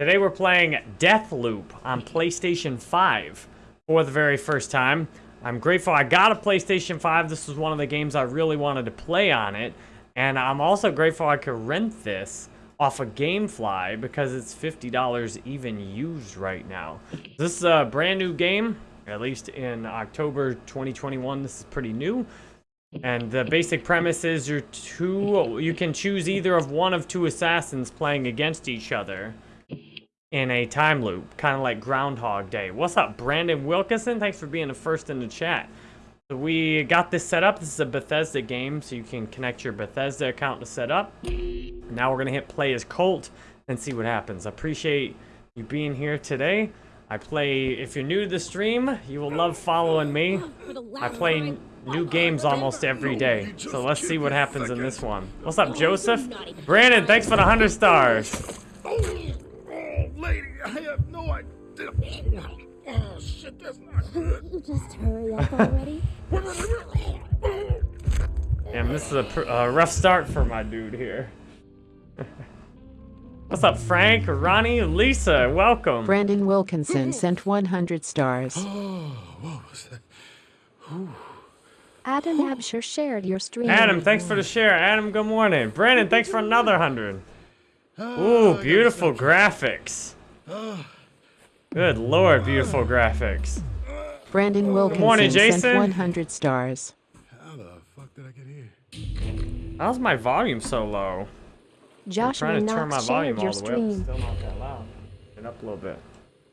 Today we're playing Deathloop on PlayStation 5 for the very first time. I'm grateful I got a PlayStation 5. This was one of the games I really wanted to play on it. And I'm also grateful I could rent this off of Gamefly because it's $50 even used right now. This is a brand new game, at least in October 2021. This is pretty new. And the basic premise is you're two, you can choose either of one of two assassins playing against each other in a time loop, kind of like Groundhog Day. What's up, Brandon Wilkinson? Thanks for being the first in the chat. We got this set up. This is a Bethesda game, so you can connect your Bethesda account to set up. Now we're going to hit play as Colt and see what happens. I appreciate you being here today. I play, if you're new to the stream, you will love following me. I play new games almost every day. So let's see what happens in this one. What's up, Joseph? Brandon, thanks for the 100 stars. Lady, I have no idea. Oh, shit, that's not good. You just hurry up already. Damn, this is a, pr- a rough start for my dude here. What's up, Frank, Ronnie, Lisa? Welcome. Brandon Wilkinson sent 100 stars. Oh, what was that? Adam Absher shared your stream. Adam, thanks for the share. Adam, good morning. Brandon, thanks for another hundred. Ooh, beautiful graphics. Good lord, beautiful graphics. Brandon Wilkinson morning, sent Jason. 100 stars. How the fuck did I get here? How's my volume so low? Josh, I'm Joshua trying to turn my volume all your the way up. stream. Still not that loud. Turn up a little bit.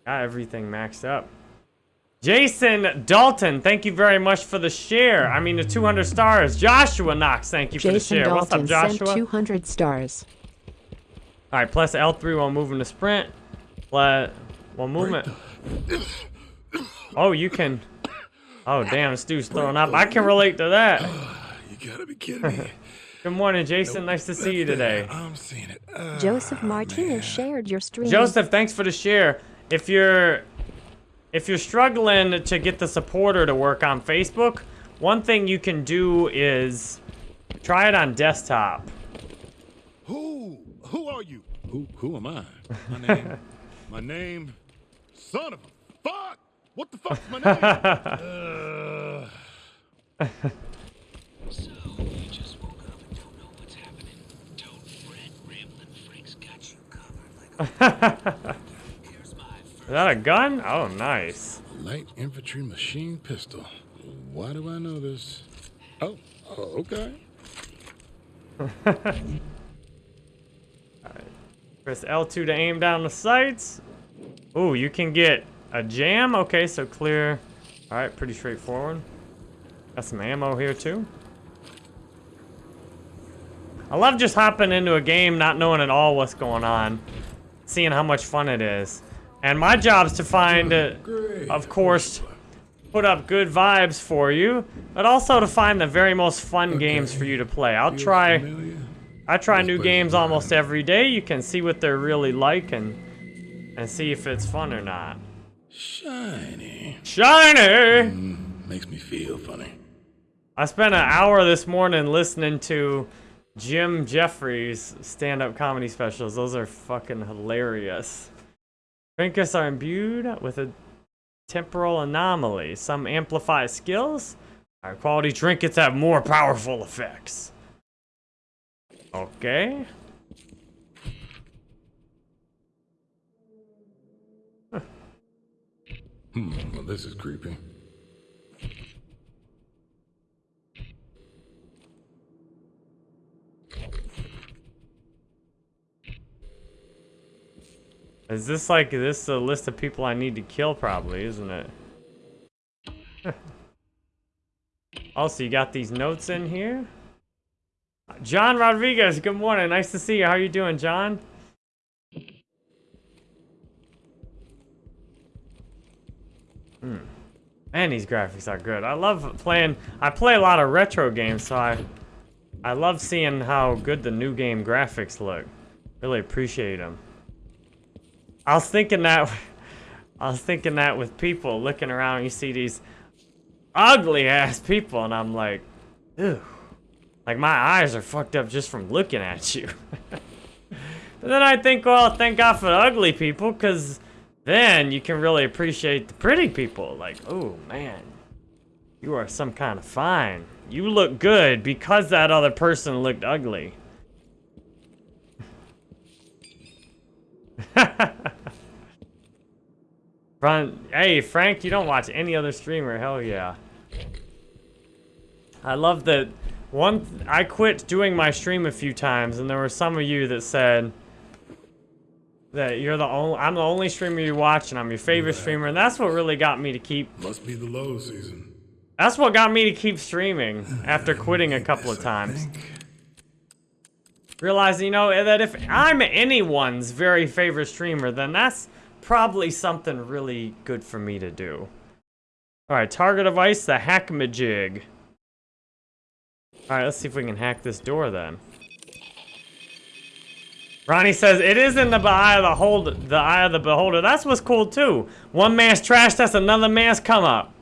Got everything maxed up. Jason Dalton, thank you very much for the share. I mean, the 200 stars. Joshua Knox, thank you for the Jason share. What's up, Dalton sent Joshua? 200 stars. All right, plus L3 while moving to sprint. Plus, while movement. Oh, you can. Oh, damn, this dude's throwing up. I can relate to that. You gotta be kidding me. Good morning, Jason. Nice to see you today. I'm seeing it. Uh, Joseph Martinez shared your stream. Joseph, thanks for the share. If you're if you're struggling to get the supporter to work on Facebook, one thing you can do is try it on desktop. Who? Who are you? Who? Who am I? My name. my name. Son of a fuck! What the fuck's my name? uh, So, you just woke up and don't know what's happening. Don't fret, Ramblin' Frank's got you covered like a... Here's my Is that a gun? Oh, nice. light infantry machine pistol. Why do I know this? Oh, oh okay. Press L2 to aim down the sights. Ooh, you can get a jam. Okay, so clear. All right, pretty straightforward. Got some ammo here too. I love just hopping into a game not knowing at all what's going on, seeing how much fun it is. And my job's to find, uh, of course, put up good vibes for you, but also to find the very most fun games for you to play. I'll try. familiar? I try new games almost every day. You can see what they're really like and and see if it's fun or not. Shiny. Shiny! Mm, makes me feel funny. I spent an hour this morning listening to Jim Jefferies stand-up comedy specials. Those are fucking hilarious. Trinkets are imbued with a temporal anomaly. Some amplify skills. Higher quality trinkets have more powerful effects. Okay. Hmm, well, this is creepy. Is this like this a list of people I need to kill? Probably, isn't it? also, you got these notes in here. John Rodriguez, good morning. Nice to see you. How are you doing, John? Hmm. Man, these graphics are good. I love playing. I play a lot of retro games, so I, I love seeing how good the new game graphics look. Really appreciate them. I was thinking that I was thinking that with people looking around, you see these ugly ass people, and I'm like, ew. Like my eyes are fucked up just from looking at you. And then I think, well, thank God for the ugly people, because then you can really appreciate the pretty people. Like, oh, man, you are some kind of fine. You look good because that other person looked ugly. Fran hey, Frank, you don't watch any other streamer. Hell yeah. I love that one, I quit doing my stream a few times, and there were some of you that said that you're the only, I'm the only streamer you watch, and I'm your favorite streamer, and that's what really got me to keep, Must be the low season. that's what got me to keep streaming after quitting a couple of times. Realizing, you know, that if I'm anyone's very favorite streamer, then that's probably something really good for me to do. Alright, target device, the hackmajig. Alright, let's see if we can hack this door then. Ronnie says, it is in the eye of the hold the eye of the beholder. That's what's cool too. One man's trash, that's another man's come up.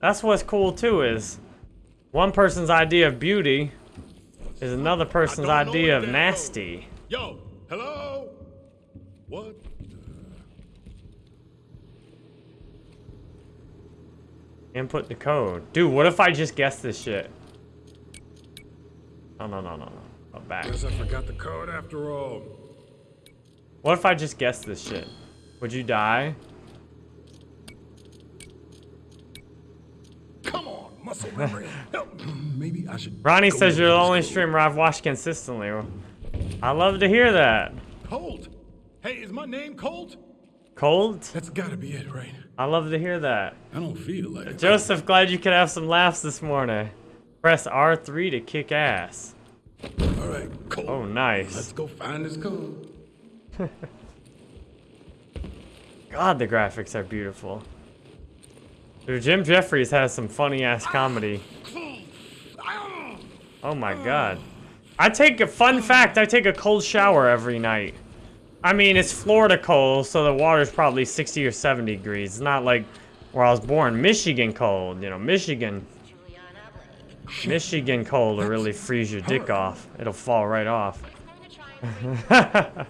That's what's cool too, is one person's idea of beauty is another person's idea of nasty. Yo, hello? What? Input the code. Dude, what if I just guess this shit? No, no, no, no, no. Back. Guess I forgot the code after all. What if I just guess this shit? Would you die? Come on, muscle memory. Help. Maybe I should. Ronnie says you're the only streamer I've watched consistently. I love to hear that. Colt. Hey, is my name Colt? Cold? That's gotta be it, right? I love to hear that. I don't feel like it. Joseph, glad you could have some laughs this morning. Press R3 to kick ass. All right, Colt. Oh, nice. Let's go find this code. God, the graphics are beautiful. Dude, Jim Jefferies has some funny ass comedy. Oh my god. I take a fun fact, I take a cold shower every night. I mean, it's Florida cold, so the water's probably 60 or 70 degrees. It's not like where I was born, Michigan cold. You know, Michigan. Michigan cold will really freeze your dick off. It'll fall right off.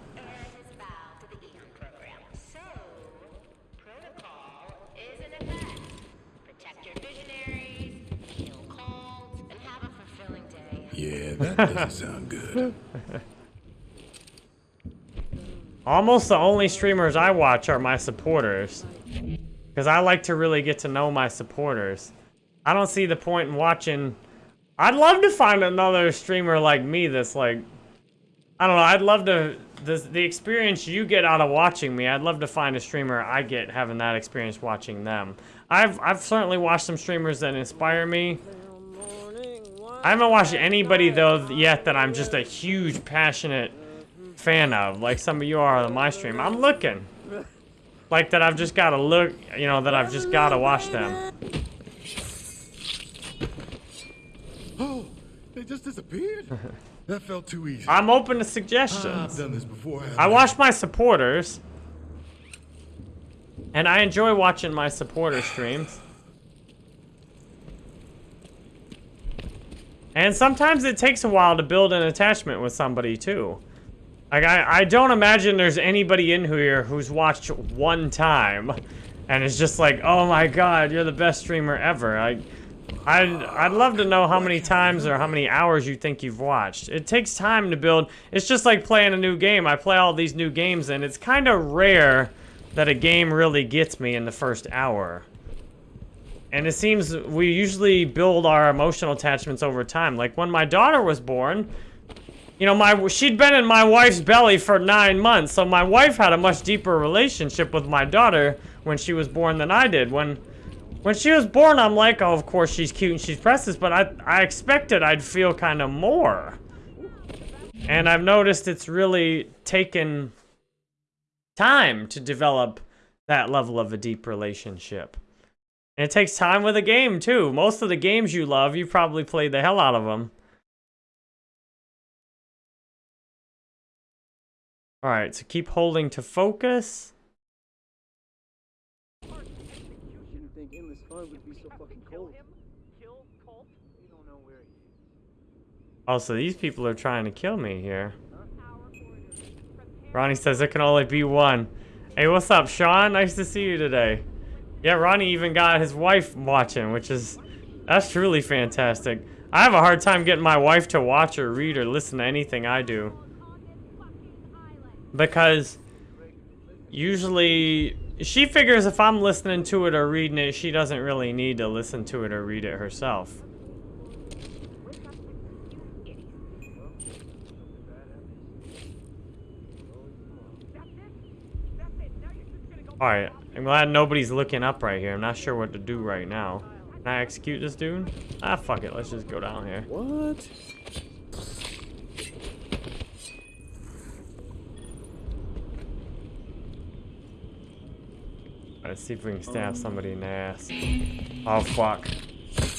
Yeah, that doesn't sound good. Almost the only streamers I watch are my supporters. Because I like to really get to know my supporters. I don't see the point in watching... I'd love to find another streamer like me that's like... I don't know, I'd love to... The, the experience you get out of watching me, I'd love to find a streamer I get having that experience watching them. I've, I've certainly watched some streamers that inspire me. I haven't watched anybody, though, yet that I'm just a huge, passionate fan of, like some of you are on my stream. I'm looking. Like that I've just gotta look, you know, that I've just gotta watch them. Oh, they just disappeared? that felt too easy. I'm open to suggestions. I've done this before. haven't I watch my supporters. And I enjoy watching my supporter streams. And sometimes it takes a while to build an attachment with somebody too. Like I, I don't imagine there's anybody in here who's watched one time and is just like, oh my god, you're the best streamer ever. I, I'd, I'd love to know how many times or how many hours you think you've watched. It takes time to build. It's just like playing a new game. I play all these new games and it's kind of rare that a game really gets me in the first hour. And it seems we usually build our emotional attachments over time. Like when my daughter was born, you know, my she'd been in my wife's belly for nine months, so my wife had a much deeper relationship with my daughter when she was born than I did. When when she was born, I'm like, oh, of course she's cute and she's precious, but I I expected I'd feel kind of more. And I've noticed it's really taken time to develop that level of a deep relationship. And it takes time with a game too. Most of the games you love, you probably played the hell out of them. All right, so keep holding to focus. Didn't think endless fun would be so fucking cold. Oh, so these people are trying to kill me here. Ronnie says there can only be one. Hey, what's up, Sean? Nice to see you today. Yeah, Ronnie even got his wife watching, which is that's truly fantastic. I have a hard time getting my wife to watch or read or listen to anything I do. Because usually she figures if I'm listening to it or reading it, she doesn't really need to listen to it or read it herself. Alright, I'm glad nobody's looking up right here. I'm not sure what to do right now. Can I execute this dude? Ah, fuck it. Let's just go down here. What? Let's see if we can stab somebody in the ass. Oh, fuck.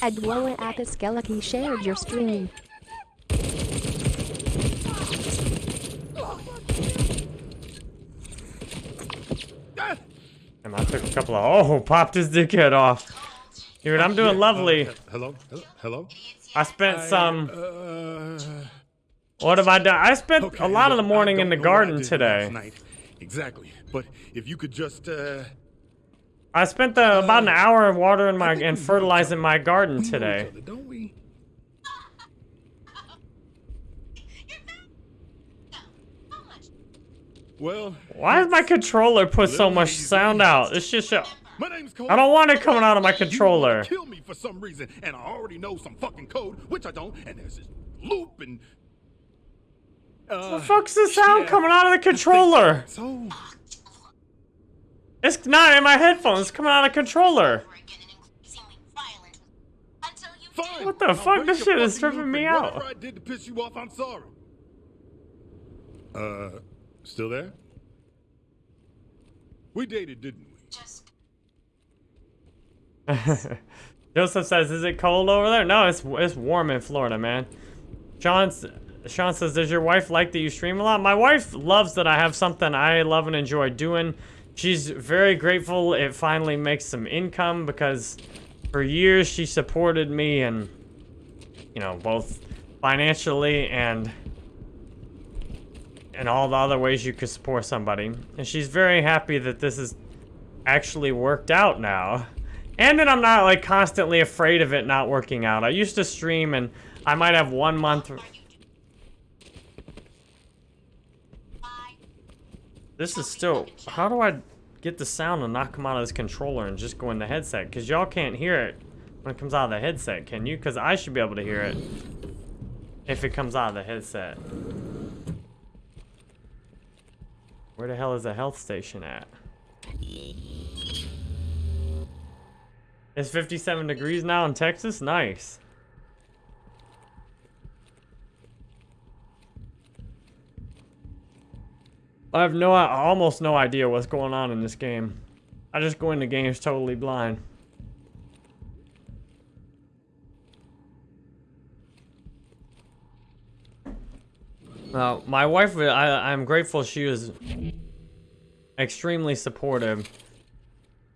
Adwoa Apiskelaki shared your stream. Ah! And I took a couple of... Oh, popped his dickhead off. Dude, I'm doing Yeah, lovely. uh, hello? Hello? Hello? I spent some... Uh, What have I done? I spent okay, a lot of the morning in the I garden today. night. Exactly. But if you could just, uh... I spent the, about an hour watering my I and fertilizing my garden we know each today. other, don't we? Well, Why does my controller put so much sound out? It's just... a- my name's Cole. I don't want it coming out of my You controller. kill me for some reason, and I already know some fucking code, which I don't, and there's this loop and... Uh, The fuck's the sound yeah, coming out of the controller? So, It's not in my headphones. It's coming out of the controller. fine. What the I'll fuck? This shit is tripping me out. I did to piss you off, I'm sorry. Uh, still there? We dated, didn't we? Joseph says, "Is it cold over there?" No, it's it's warm in Florida, man. Sean Sean says, "Does your wife like that you stream a lot?" My wife loves that I have something I love and enjoy doing. She's very grateful it finally makes some income because for years she supported me and you know both financially and and all the other ways you could support somebody. And she's very happy that this is actually worked out now. And then I'm not like constantly afraid of it not working out. I used to stream and I might have one month. This is still. How do I get the sound and not come out of this controller and just go in the headset? Because y'all can't hear it when it comes out of the headset, can you? Because I should be able to hear it if it comes out of the headset. Where the hell is the health station at? It's 57 degrees now in Texas? Nice. I have no, almost no idea what's going on in this game. I just go into games totally blind. My wife, uh, I, I'm grateful she was extremely supportive.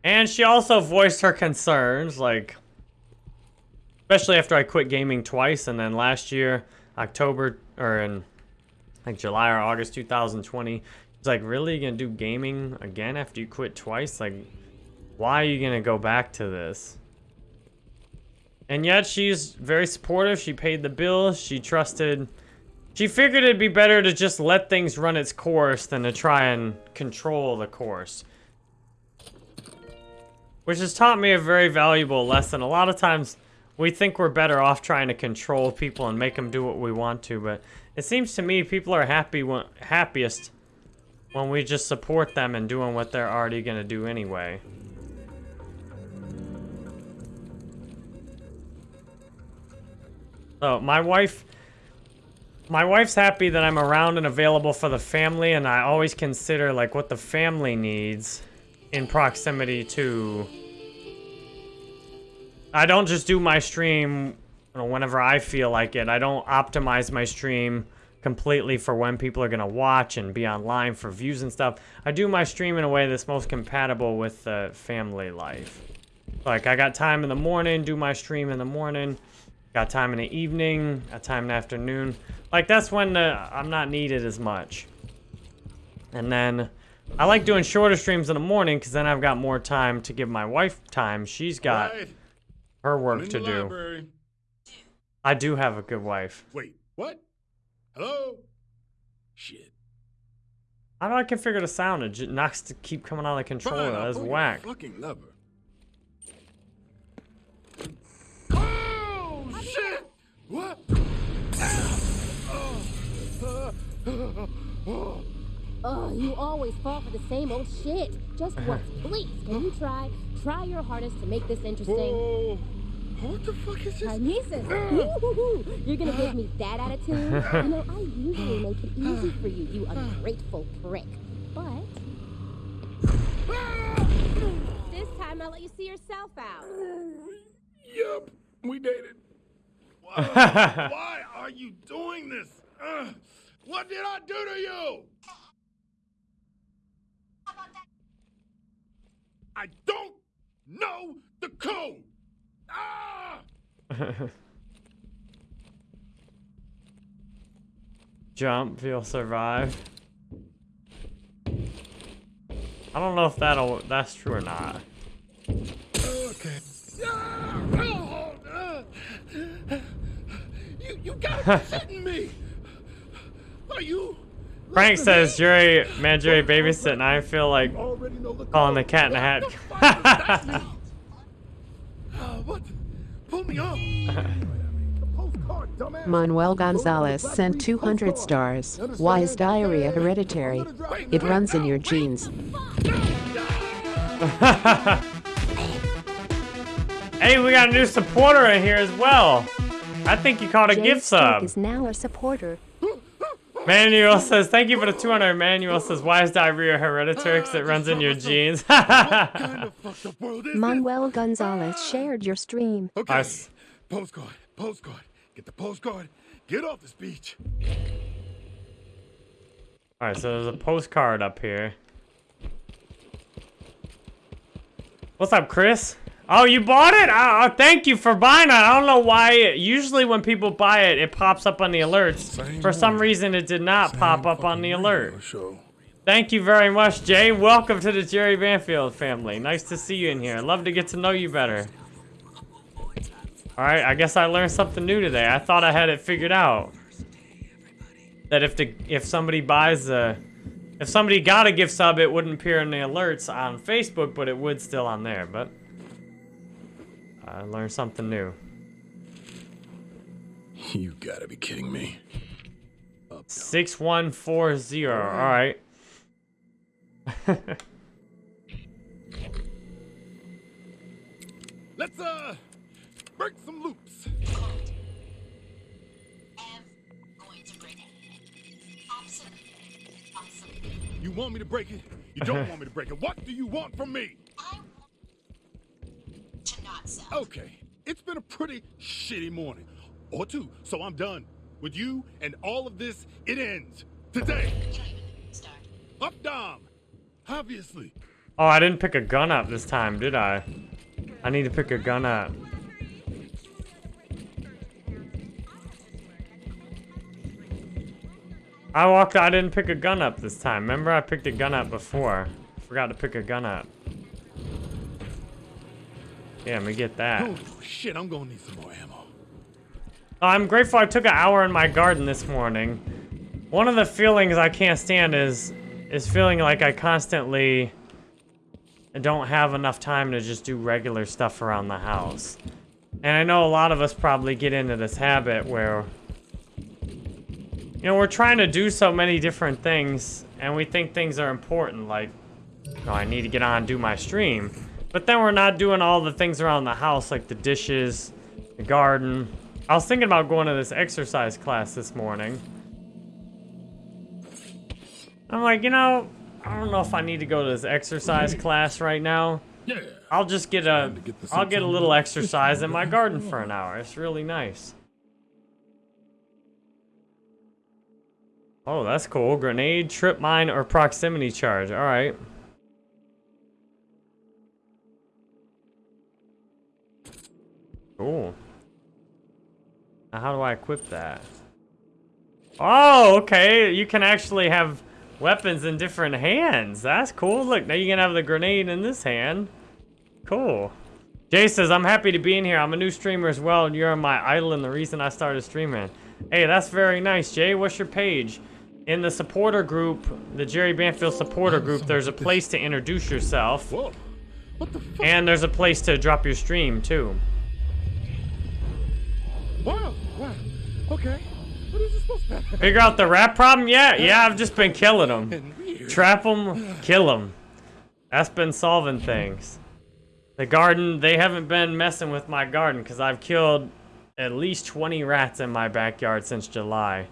And she also voiced her concerns, like, especially after I quit gaming twice, and then last year, October, or in, like, July or August 2020, it's like, really, you gonna do gaming again after you quit twice? Like, why are you gonna go back to this? And yet, she's very supportive, she paid the bills, she trusted... She figured it'd be better to just let things run its course than to try and control the course. Which has taught me a very valuable lesson. A lot of times we think we're better off trying to control people and make them do what we want to, but it seems to me people are happy when, happiest when we just support them and doing what they're already going to do anyway. So my wife my wife's happy that I'm around and available for the family, and I always consider like what the family needs in proximity to. I don't just do my stream you know, whenever I feel like it. I don't optimize my stream completely for when people are gonna watch and be online for views and stuff. I do my stream in a way that's most compatible with the family life. Like I got time in the morning, do my stream in the morning. Got time in the evening, got time in the afternoon. Like, that's when uh, I'm not needed as much. And then I like doing shorter streams in the morning because then I've got more time to give my wife time. She's got Right. her work to do. library. I do have a good wife. Wait, what? Hello? Shit. How do I configure the sound? It just knocks to keep coming out of the controller. That's whack. Fucking lever. Shit! What? Oh, you always fall for the same old shit. Just uh-huh. once, please. Can you try? Try your hardest to make this interesting. Whoa! What the fuck is this? Karnesis. You're gonna give me that attitude? you know, I usually make it easy for you, you uh. ungrateful prick. But ah! this time I'll let you see yourself out. Yup, we dated. Why, are you doing this? Ugh, what did I do to you? I don't know the code. Ah! Jump, you'll survive. I don't know if that'll that's true or not. Okay. Ah, oh, uh, you, you gotta be shitting me. Are you? Frank listening says, to Jerry, man, Jerry babysitting. I feel like me? Already know the calling the cat in the hat. What the fuck does that mean? What? Pull me off. The postcard, dumbass. Manuel Gonzalez sent 200 stars. Why is diarrhea hereditary? It runs in your genes. Hey, we got a new supporter in here as well. I think you called a Jay gift Steak sub. is now a supporter. Manuel says, thank you for the 200. Manuel says, why is diarrhea hereditary? Because it runs in your genes. kind of fucked up world is this? Manuel Gonzalez shared your stream. Okay. Nice. Postcard, postcard. Get the postcard. Get off this beach. Alright, so there's a postcard up here. What's up, Chris? Oh, you bought it? Oh, oh, thank you for buying it. I don't know why. Usually when people buy it, it pops up on the alerts. Same For some one. reason, it did not pop up on the alert. Show. Thank you very much, Jay. Welcome to the Jerry Banfield family. Nice to see you in here. Love to get to know you better. Alright, I guess I learned something new today. I thought I had it figured out. That if the if somebody buys the if somebody got a gift sub, it wouldn't appear in the alerts on Facebook, but it would still on there. But I learned something new. You gotta be kidding me. 6140. Alright. Let's uh break some loops. You want me to break it? You don't want me to break it. What do you want from me? Okay, it's been a pretty shitty morning. Or two, so I'm done. With you and all of this, it ends. Today. Up Dom. Obviously. Oh, I didn't pick a gun up this time, did I? I need to pick a gun up. I walked. I didn't pick a gun up this time. Remember, I picked a gun up before. Forgot to pick a gun up. Yeah, let me get that. Oh, shit, I'm gonna need some more ammo. Uh, I'm grateful I took an hour in my garden this morning. One of the feelings I can't stand is is feeling like I constantly don't have enough time to just do regular stuff around the house. And I know a lot of us probably get into this habit where you know, we're trying to do so many different things and we think things are important like oh, I need to get on and do my stream. But then we're not doing all the things around the house like the dishes, the garden. I was thinking about going to this exercise class this morning. I'm like, you know, I don't know if I need to go to this exercise class right now. Yeah. I'll just get a, get I'll get a little exercise in my garden for an hour. It's really nice. Oh, that's cool. Grenade, trip mine, or proximity charge. All right. Cool. Now how do I equip that? Oh, okay. You can actually have weapons in different hands. That's cool. Look, now you can have the grenade in this hand. Cool. Jay says, I'm happy to be in here. I'm a new streamer as well, and you're my idol and the reason I started streaming. Hey, that's very nice, Jay. What's your page? In the supporter group, the Jerry Banfield supporter group, there's a place to introduce yourself. Whoa. What the fuck? And there's a place to drop your stream, too. Wow. Wow. Okay. What is this supposed to be? Figure out the rat problem? Yeah, yeah, I've just been killing them. Trap them, kill them. That's been solving things. The garden, they haven't been messing with my garden because I've killed at least 20 rats in my backyard since July.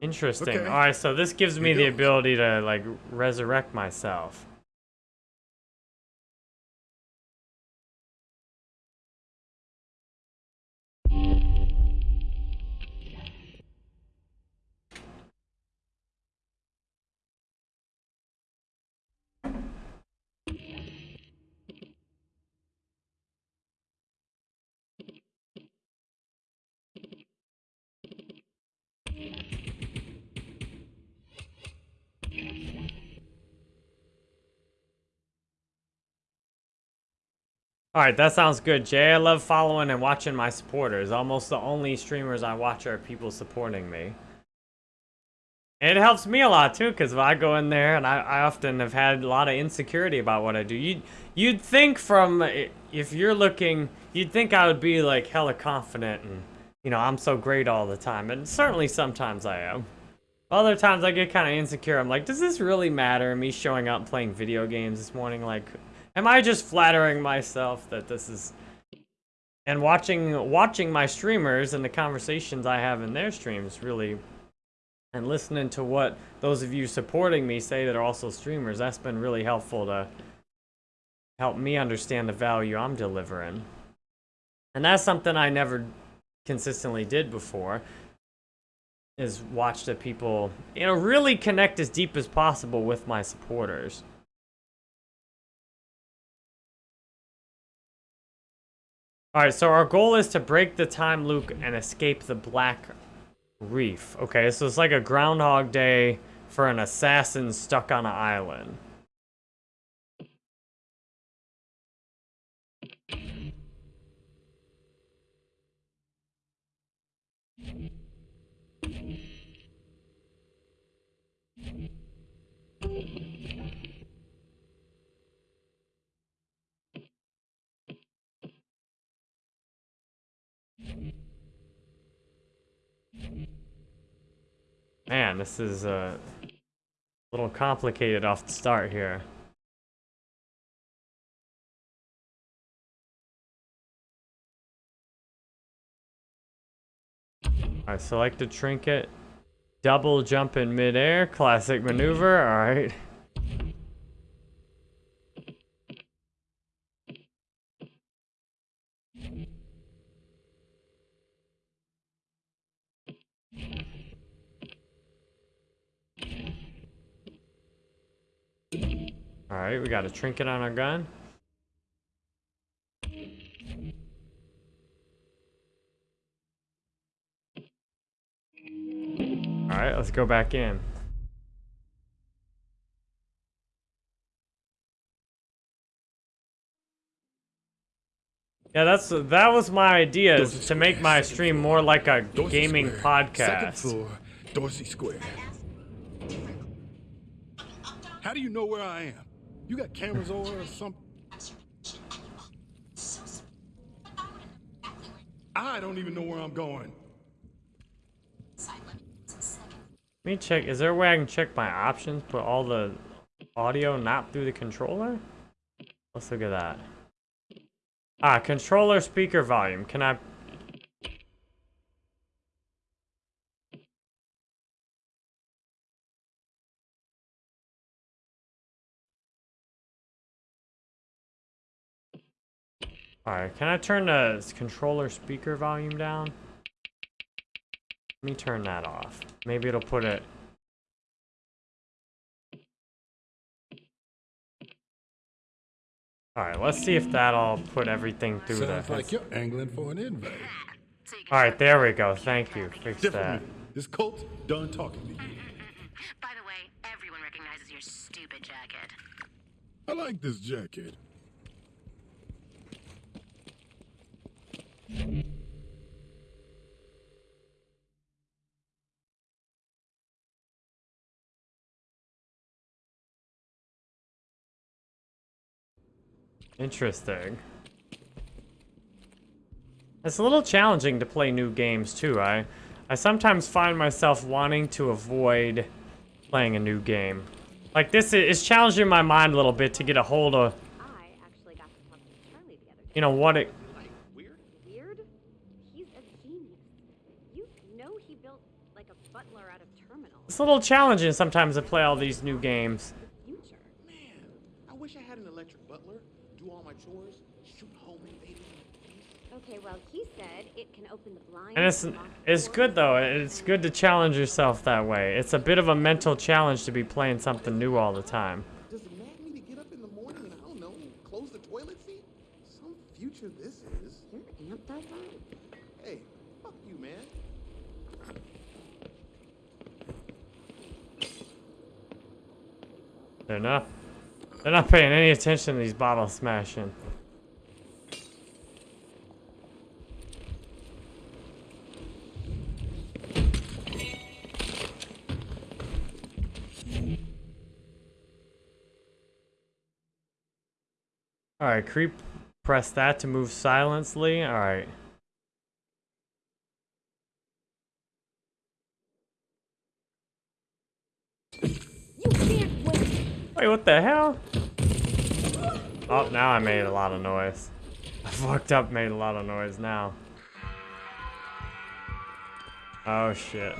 Interesting. Okay. Alright, so this gives me the goes. ability to, like, resurrect myself. Alright, that sounds good, Jay. I love following and watching my supporters. Almost the only streamers I watch are people supporting me. It helps me a lot too, because if I go in there and I, I often have had a lot of insecurity about what I do. You'd, you'd think from, eh, if you're looking, you'd think I would be like hella confident and, you know, I'm so great all the time. And certainly sometimes I am. Other times I get kind of insecure. I'm like, does this really matter? Me showing up playing video games this morning, like, am I just flattering myself that this is? And watching watching my streamers and the conversations I have in their streams really, and listening to what those of you supporting me say that are also streamers, that's been really helpful to help me understand the value I'm delivering. And that's something I never consistently did before is watch the people, you know, really connect as deep as possible with my supporters. Alright, so our goal is to break the time loop and escape the Black Reef. Okay, so it's like a Groundhog Day for an assassin stuck on an island. Man, this is uh, a little complicated off the start here. Alright, select a trinket. Double jump in midair. Classic maneuver. Alright. Alright, we got a trinket on our gun. Alright, let's go back in. Yeah, that's that was my idea is to make my stream more like a gaming podcast. Dorsey Square. How do you know where I am? You got cameras over or something? I don't even know where I'm going. Let me check. Is there a way I can check my options? Put all the audio not through the controller? Let's look at that. Ah, controller speaker volume. Can I? Alright, can I turn the controller speaker volume down? Let me turn that off. Maybe it'll put it... Alright, let's see if that'll put everything through Sounds the... like you're angling for an invite. Alright, there we go. Thank you. Fix that. Is Colt done talking to you? By the way, everyone recognizes your stupid jacket. I like this jacket. Interesting. It's a little challenging to play new games too. I I sometimes find myself wanting to avoid playing a new game. Like this is challenging my mind a little bit to get a hold of, I actually got to talk to Charlie the other day. you know, what it Weird? He's a genius. You know he built like a butler out of terminals. It's a little challenging sometimes to play all these new games. Man, I wish I had an electric butler. Do all my chores, shoot homemade. Okay, well, he said it can open the blinds. And it's lock it's good though. It's good to challenge yourself that way. It's a bit of a mental challenge to be playing something new all the time. Does it mad me to get up in the morning and I don't know, close the toilet seat? Some future this is. Your aunt does that? Hey, fuck you, man. They're not they're not paying any attention to these bottles smashing. Alright, creep press that to move silently. Alright. Wait. What the hell? Oh, now I made a lot of noise. I fucked up, made a lot of noise now. Oh shit.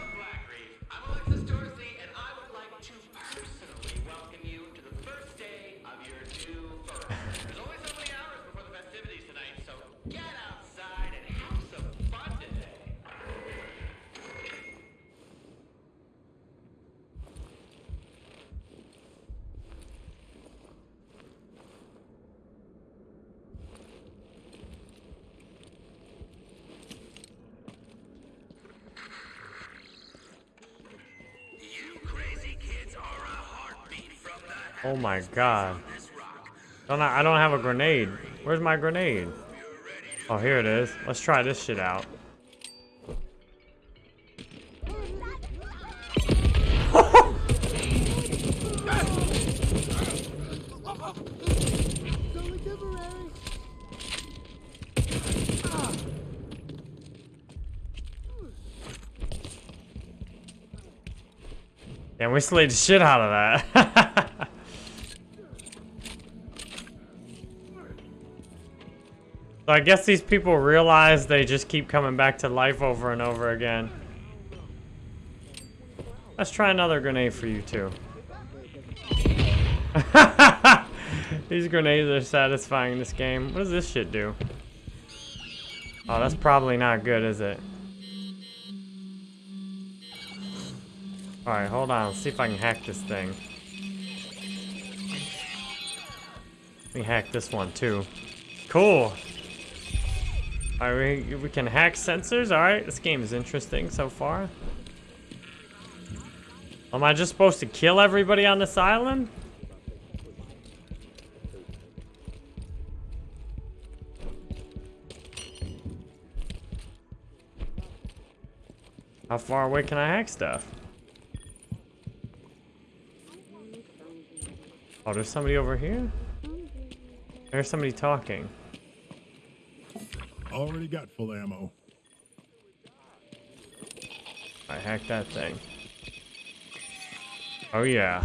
Oh my god. Don't I, I don't have a grenade. Where's my grenade? Oh, here it is. Let's try this shit out. Damn, we slayed the shit out of that. so I guess these people realize they just keep coming back to life over and over again. Let's try another grenade for you too. These grenades are satisfying in this game. What does this shit do? Oh, that's probably not good, is it? Alright, hold on. Let's see if I can hack this thing. Let me hack this one too. Cool. Alright, we, we can hack sensors. Alright, this game is interesting so far. Am I just supposed to kill everybody on this island? How far away can I hack stuff? Oh, there's somebody over here? There's somebody talking. Already got full ammo. I hacked that thing. Oh yeah.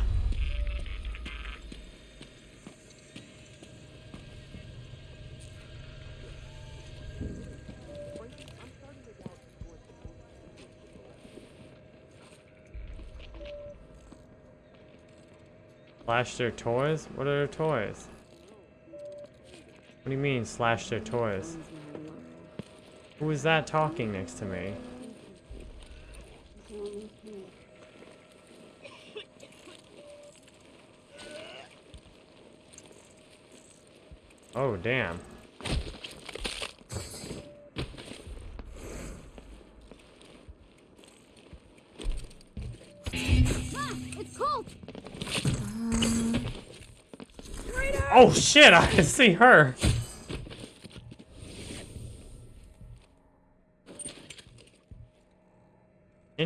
Slash their toys? What are their toys? What do you mean, slash their toys? Who is that talking next to me? Oh, damn. Ah. Oh shit, I see her.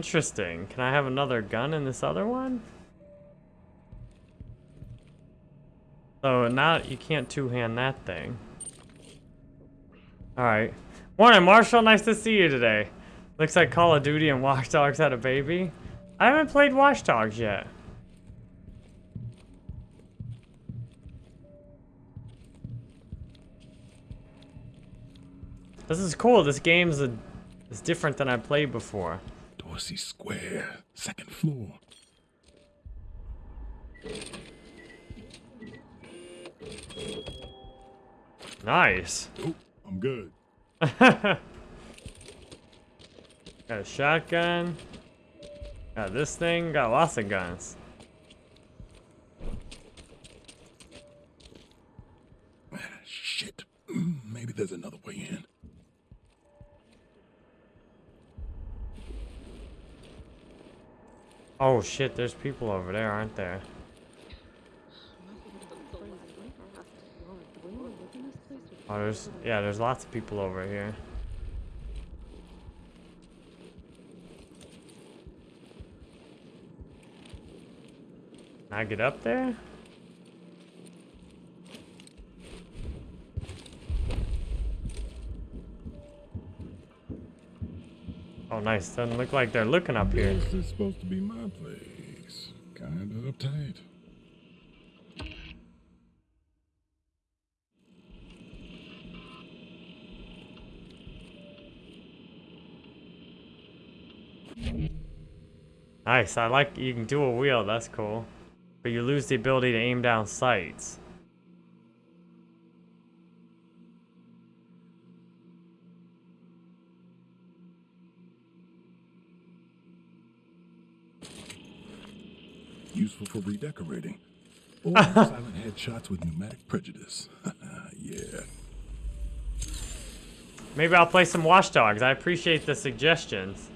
Interesting. Can I have another gun in this other one? So now you can't two-hand that thing. Alright. Morning, Marshall. Nice to see you today. Looks like Call of Duty and Watch Dogs had a baby. I haven't played Watch Dogs yet. This is cool. This game's a, is different than I played before. Dorsey Square, second floor. Nice. Oh, I'm good. Got a shotgun. Got this thing. Got lots of guns. Shit. Mm, Maybe there's another way in. Oh shit, there's people over there, aren't there? Oh, there's yeah, there's lots of people over here. Can I get up there? Oh, nice. Doesn't look like they're looking up here. This is supposed to be my place. Kinda uptight. Nice. I like you can do a wheel. That's cool. But you lose the ability to aim down sights. Useful for redecorating. Or silent headshots with pneumatic prejudice. yeah. Maybe I'll play some Watch Dogs. I appreciate the suggestions.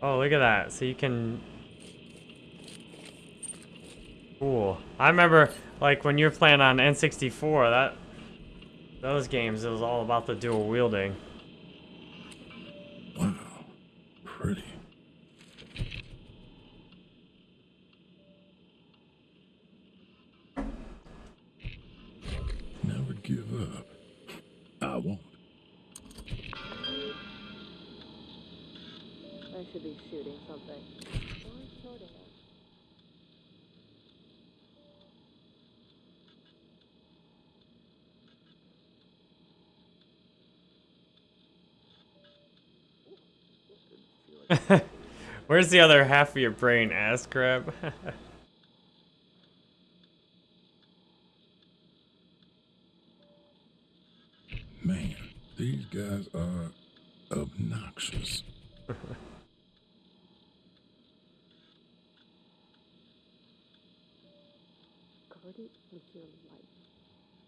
Oh, look at that. So you can... Cool. I remember, like, when you were playing on N64, that... Those games, it was all about the dual wielding. Where's the other half of your brain, ass crab? Man, these guys are obnoxious. Guard it with your life.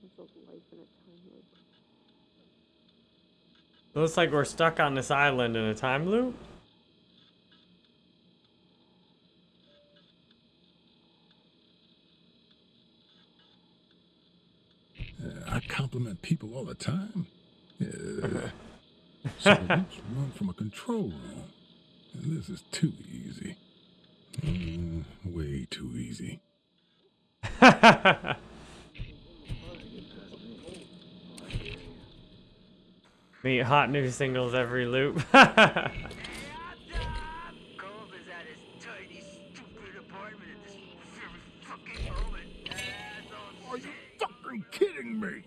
A life in a time loop. Looks like we're stuck on this island in a time loop. Uh, I compliment people all the time. Yeah. so let's run from a control room. And this is too easy. Mm, way too easy. Meet hot new singles every loop. Gold is at his tiny, stupid apartment at this very fucking moment. Asshole Are you fucking kidding me?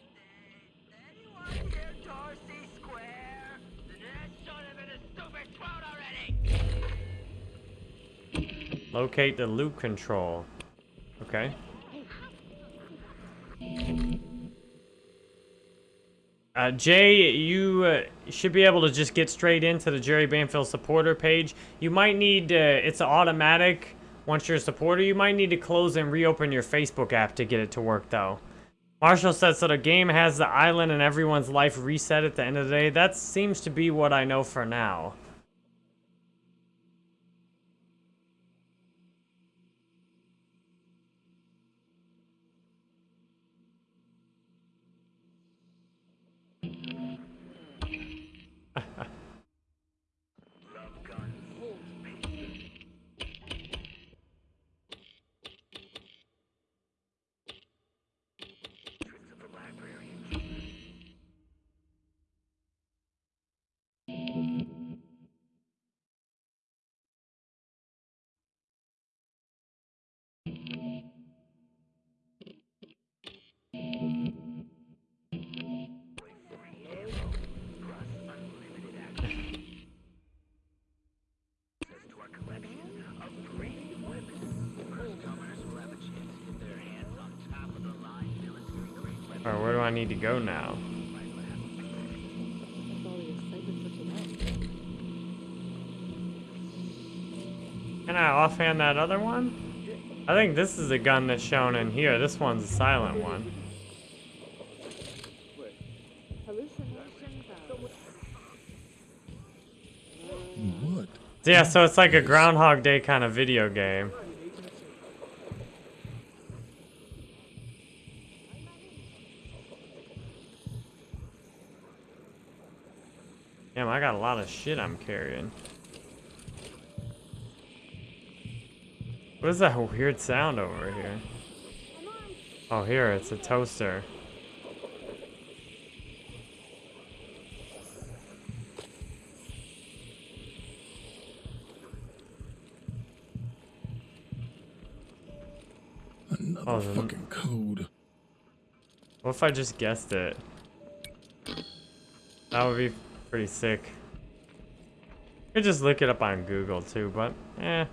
Locate the loop control. Okay. Uh, Jay, you uh, should be able to just get straight into the Jerry Banfield supporter page. You might need, uh, it's automatic. Once you're a supporter, you might need to close and reopen your Facebook app to get it to work, though. Marshall said, so the game has the island and everyone's life reset at the end of the day. That seems to be what I know for now. Need to go now? Can I offhand that other one? I think this is the gun that's shown in here. This one's a silent one. What? Yeah, so it's like a Groundhog Day kind of video game. Damn, I got a lot of shit I'm carrying. What is that weird sound over here? Oh, here, it's a toaster. Another Oh, fucking code. What if I just guessed it? That would be pretty sick. Could just look it up on Google too, but eh,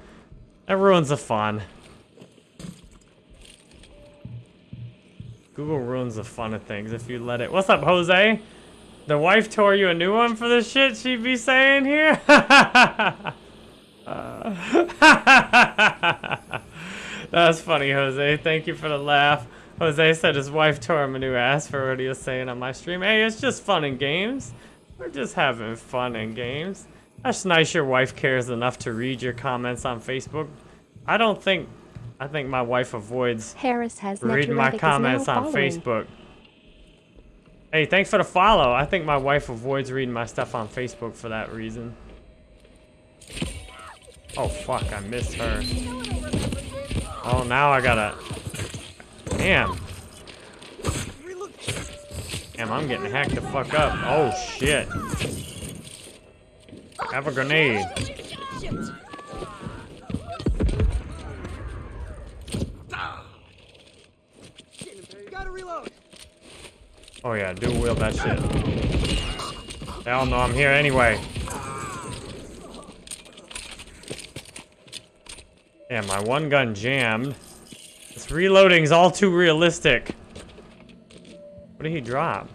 that ruins the fun. Google ruins the fun of things if you let it. What's up, Jose? The wife tore you a new one for the shit she'd be saying here? That's funny, Jose. Thank you for the laugh. Jose said his wife tore him a new ass for what he was saying on my stream. Hey, it's just fun and games. We're just having fun and games. That's nice your wife cares enough to read your comments on Facebook. I don't think, I think my wife avoids Harris has reading my comments on following. Facebook. Hey, thanks for the follow. I think my wife avoids reading my stuff on Facebook for that reason. Oh, fuck, I missed her. Oh, now I gotta... Damn. Damn, I'm getting hacked the fuck up. Oh, shit. Have a grenade. Oh yeah, dual wield that shit. They all know I'm here anyway. Yeah, my one gun jammed. This reloading's all too realistic. What did he drop?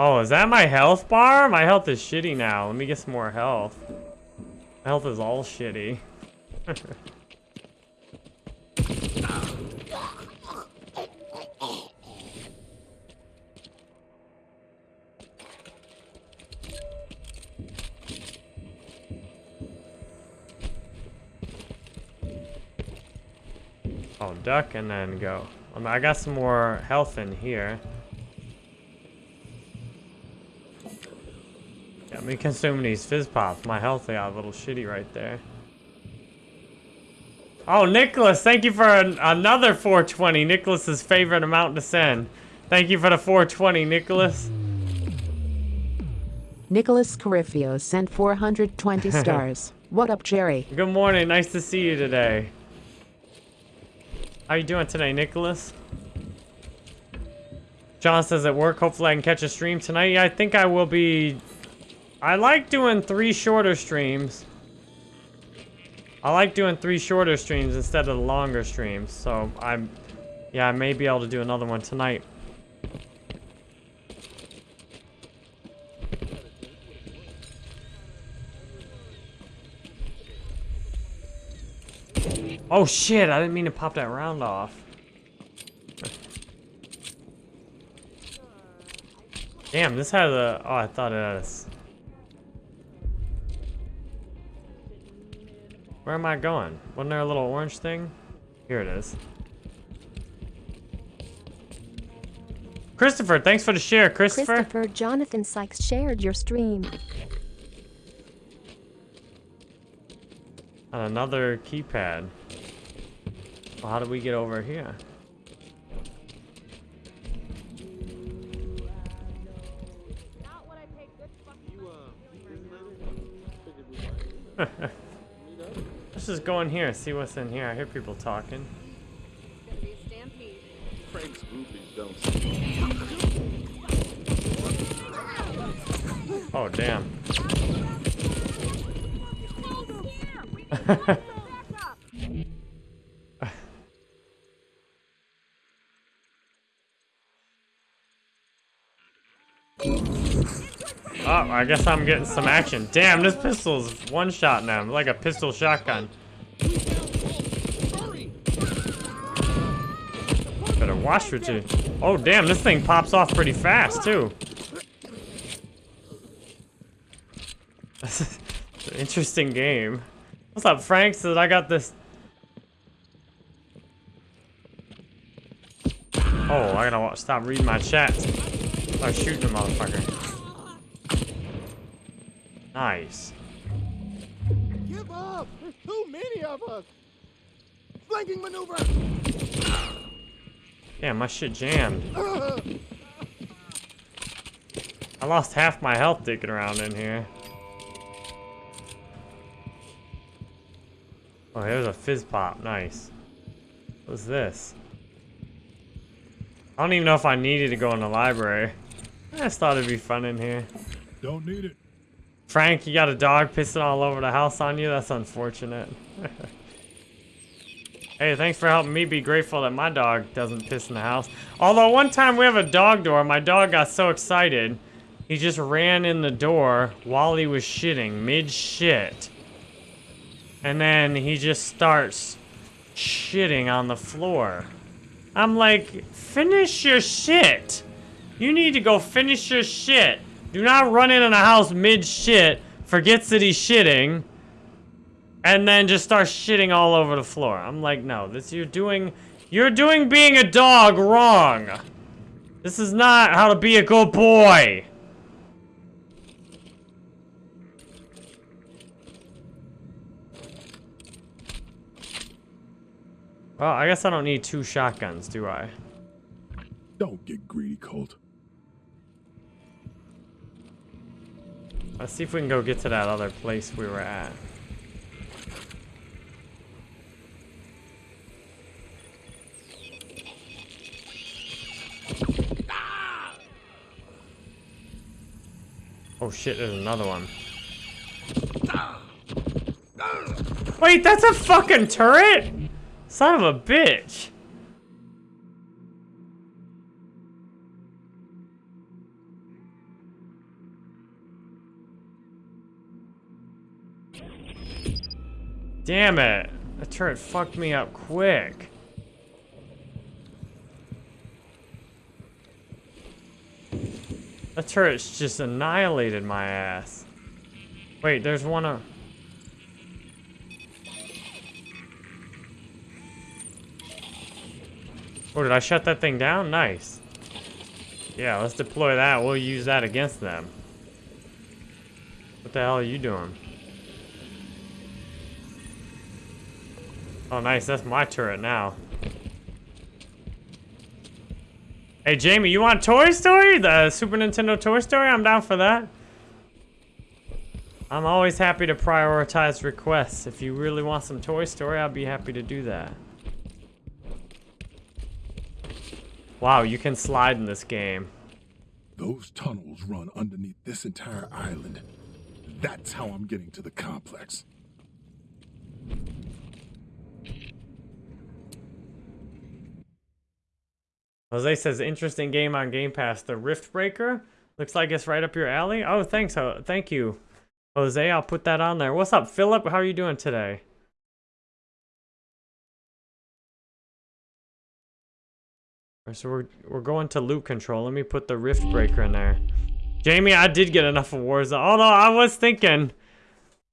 Oh, is that my health bar? My health is shitty now. Let me get some more health. My health is all shitty. Oh, duck and then go. Um, I got some more health in here. Got me consuming these fizz pops. My health got a little shitty right there. Oh, Nicholas, thank you for an, another 420. Nicholas's favorite amount to send. Thank you for the 420, Nicholas. Nicholas Carifio sent 420 stars. What up, Jerry? Good morning. Nice to see you today. How you doing today, Nicholas? John says at work, hopefully I can catch a stream tonight. Yeah, I think I will be... I like doing three shorter streams. I like doing three shorter streams instead of the longer streams. So I'm... Yeah, I may be able to do another one tonight. Oh shit, I didn't mean to pop that round off. Damn, this has a... Oh, I thought it had a... Where am I going? Wasn't there a little orange thing? Here it is. Christopher, thanks for the share, Christopher. Christopher Jonathan Sykes shared your stream. And another keypad. Well, how do we get over here? Let's just go in here, see what's in here. I hear people talking. Frank's groupies don't Oh, damn. Oh, I guess I'm getting some action. Damn, this pistol's one-shot now. Like a pistol shotgun. Better watch for two. Oh, damn, this thing pops off pretty fast, too. An interesting game. What's up, Frank? Says I got this. Oh, I gotta stop reading my chat. Start shooting the motherfucker. Nice. Too of us! Flanking maneuver! Yeah, my shit jammed. I lost half my health digging around in here. Oh, here's a fizz pop. Nice. What's this? I don't even know if I needed to go in the library. I just thought it'd be fun in here. Don't need it. Frank, you got a dog pissing all over the house on you? That's unfortunate. hey, thanks for helping me be grateful that my dog doesn't piss in the house. Although one time we have a dog door, my dog got so excited, he just ran in the door while he was shitting, mid-shit. And then he just starts shitting on the floor. I'm like, finish your shit. You need to go finish your shit. Do not run in a house mid-shit, forgets that he's shitting, and then just start shitting all over the floor. I'm like, no, this you're doing, you're doing being a dog wrong. This is not how to be a good boy. Well, I guess I don't need two shotguns, do I? Don't get greedy, Colt. Let's see if we can go get to that other place we were at. Oh shit, there's another one. Wait, that's a fucking turret? Son of a bitch. Damn it. That turret fucked me up quick. That turret's just annihilated my ass. Wait, there's one of... Oh, did I shut that thing down? Nice. Yeah, let's deploy that. We'll use that against them. What the hell are you doing? Oh, nice. That's my turret now. Hey, Jamie, you want Toy Story? The Super Nintendo Toy Story? I'm down for that. I'm always happy to prioritize requests. If you really want some Toy Story, I'll be happy to do that. Wow, you can slide in this game. Those tunnels run underneath this entire island. That's how I'm getting to the complex. Jose says, interesting game on Game Pass. The Riftbreaker? Looks like it's right up your alley. Oh, thanks. Oh, thank you, Jose. I'll put that on there. What's up, Philip? How are you doing today? So we're, we're going to loot control. Let me put the Riftbreaker in there. Jamie, I did get enough awards. Although I was thinking,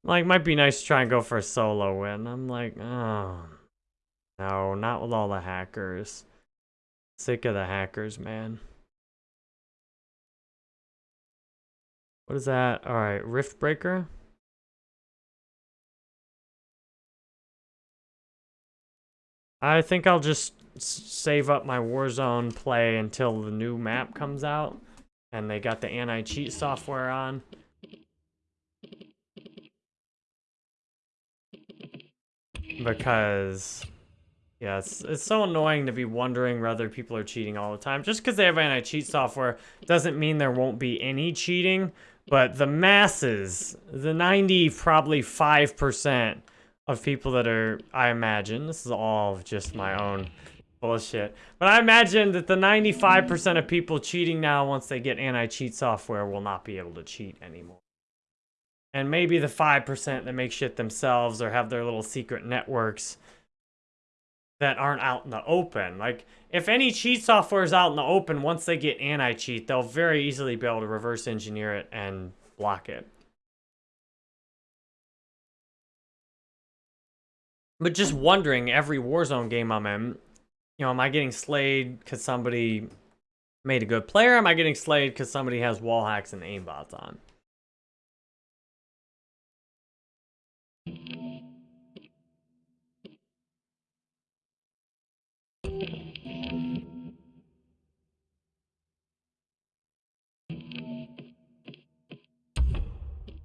like, might be nice to try and go for a solo win. I'm like, oh, no, not with all the hackers. Sick of the hackers, man. What is that? All right, Riftbreaker. I think I'll just save up my Warzone play until the new map comes out and they got the anti-cheat software on. Because yeah, it's, it's so annoying to be wondering whether people are cheating all the time. Just because they have anti-cheat software doesn't mean there won't be any cheating, but the masses, the 90 probably 5% of people that are, I imagine, this is all just my own bullshit, but I imagine that the 95% of people cheating now once they get anti-cheat software will not be able to cheat anymore. And maybe the 5% that make shit themselves or have their little secret networks that aren't out in the open. Like, if any cheat software is out in the open, once they get anti-cheat, they'll very easily be able to reverse engineer it and block it. But just wondering, every Warzone game I'm in, you know, am I getting slayed because somebody made a good player? am I getting slayed because somebody has wall hacks and aimbots on?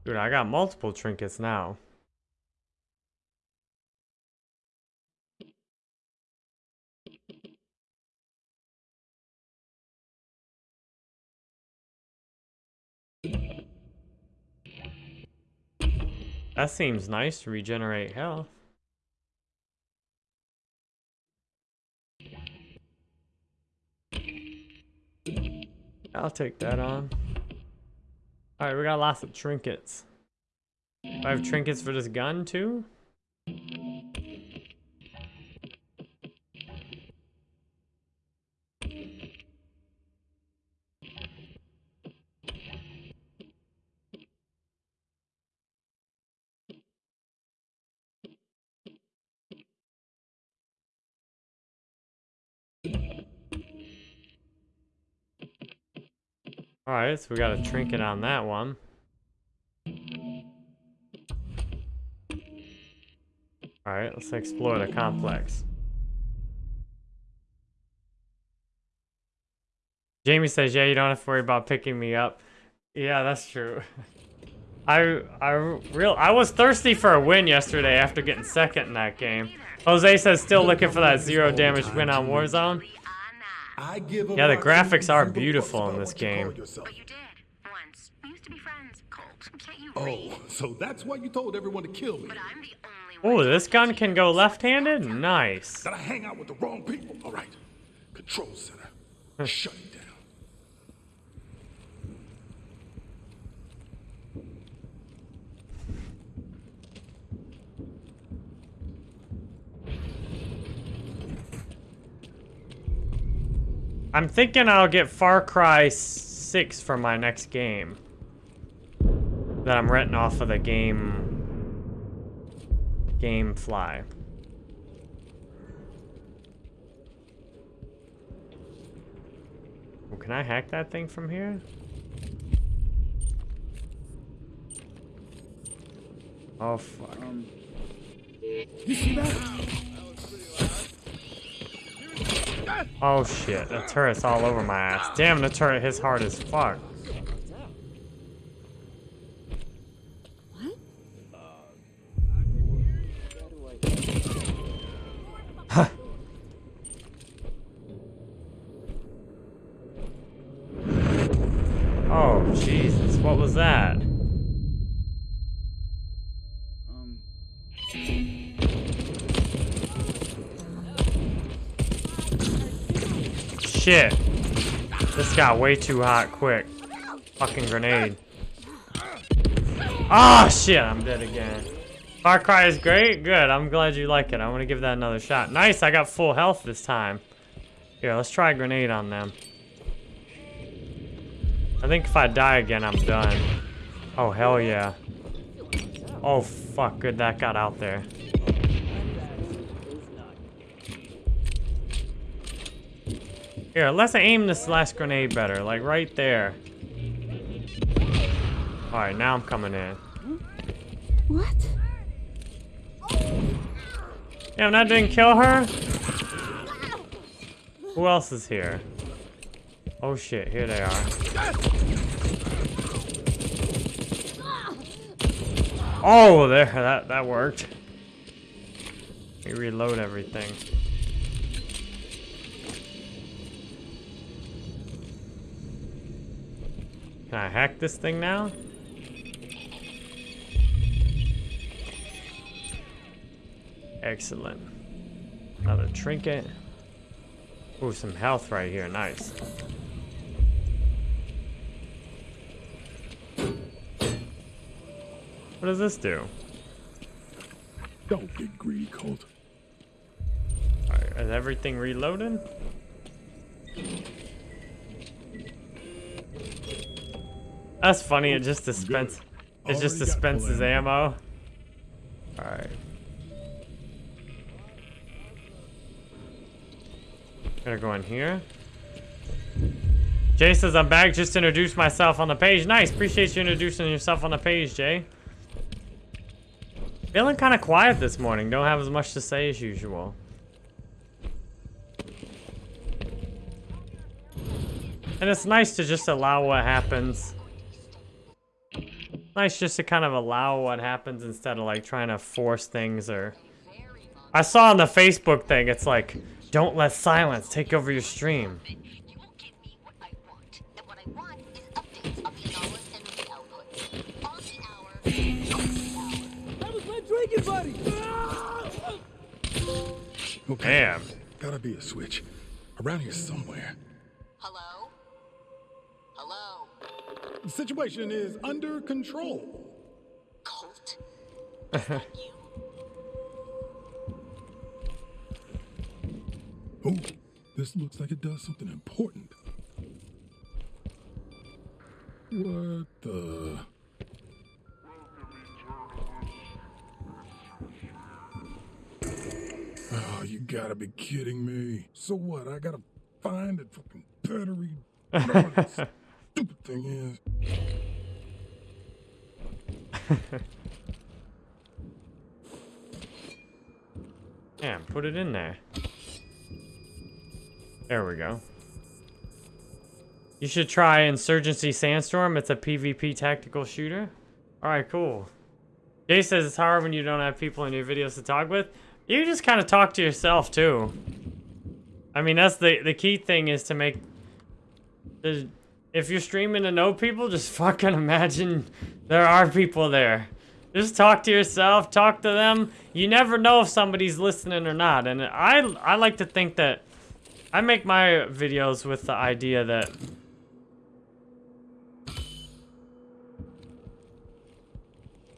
Dude, I got multiple trinkets now. That seems nice to regenerate health. I'll take that on. Alright, we got lots of trinkets. Do I have trinkets for this gun too? Alright, so we got a trinket on that one. Alright, let's explore the complex. Jamie says, yeah, you don't have to worry about picking me up. Yeah, that's true. I I real I was thirsty for a win yesterday after getting second in that game. Jose says still looking for that zero damage win on Warzone. Yeah, the graphics are beautiful in this game. But you did. Once. We used to be friends. Colt, can't you Oh, read? so that's why you told everyone to kill me. But I'm the only one. Oh, this gun can go left-handed? Nice. That I hang out with the wrong people. All right. Control center. Shut it down. I'm thinking I'll get Far Cry 6 for my next game. That I'm renting off of the game... Gamefly. Oh, can I hack that thing from here? Oh, fuck. Oh shit, the turret's all over my ass. Damn, the turret hits hard as fuck. Shit. This got way too hot quick. Fucking grenade. Ah, shit, I'm dead again. Far Cry is great? Good, I'm glad you like it. I want to give that another shot. Nice, I got full health this time. Here, let's try a grenade on them. I think if I die again, I'm done. Oh, hell yeah. Oh, fuck. Good, that got out there. Here, let's aim this last grenade better. Like, right there. Alright, now I'm coming in. What? Damn, that didn't kill her? Who else is here? Oh shit, here they are. Oh, there, that, that worked. Let me reload everything. Can I hack this thing now? Excellent. Another trinket. Ooh, some health right here. Nice. What does this do? Don't get greedy, Colt. Alright, is everything reloaded? That's funny, it just dispense it just dispenses ammo. Alright. Gotta go in here. Jay says I'm back, just introduced myself on the page. Nice, appreciate you introducing yourself on the page, Jay. Feeling kind of quiet this morning, don't have as much to say as usual. And it's nice to just allow what happens. Nice just to kind of allow what happens instead of like trying to force things or... I saw on the Facebook thing, it's like, don't let silence take over your stream. You won't give me what I want. And what I want is updates on the anomalous and movie outputs. On the hour, off the hour. That was my drinking buddy! Okay. Damn. Gotta be a switch. Around here somewhere. Hello? Hello? The situation is under control. Colt? Is that you? Oh, this looks like it does something important. What the? Oh, you gotta be kidding me. So what? I gotta find that fucking battery. Stupid thing is. Damn, put it in there. There we go. You should try Insurgency Sandstorm. It's a PvP tactical shooter. Alright, cool. Jay says it's hard when you don't have people in your videos to talk with. You just kind of talk to yourself, too. I mean, that's the, the key thing is to make... there's- If you're streaming to know people, just fucking imagine there are people there. Just talk to yourself, talk to them. You never know if somebody's listening or not. And I, I like to think that I make my videos with the idea that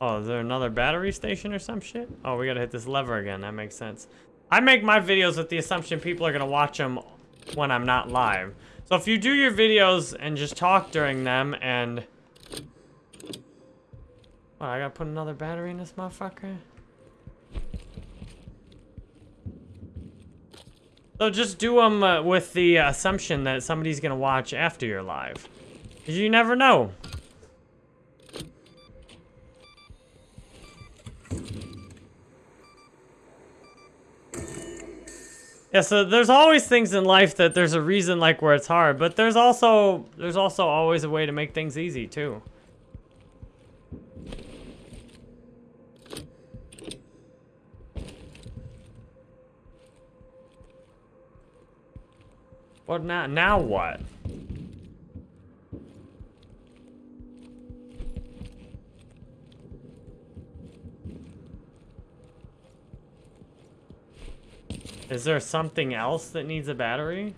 Oh, is there another battery station or some shit? Oh, we gotta hit this lever again. That makes sense. I make my videos with the assumption people are gonna watch them when I'm not live. So if you do your videos and just talk during them and... What, I gotta put another battery in this motherfucker? So just do them uh, with the assumption that somebody's gonna watch after you're live. Cause you never know. Yeah, so there's always things in life that there's a reason like where it's hard, but there's also there's also always a way to make things easy too. What now? Now what? Is there something else that needs a battery?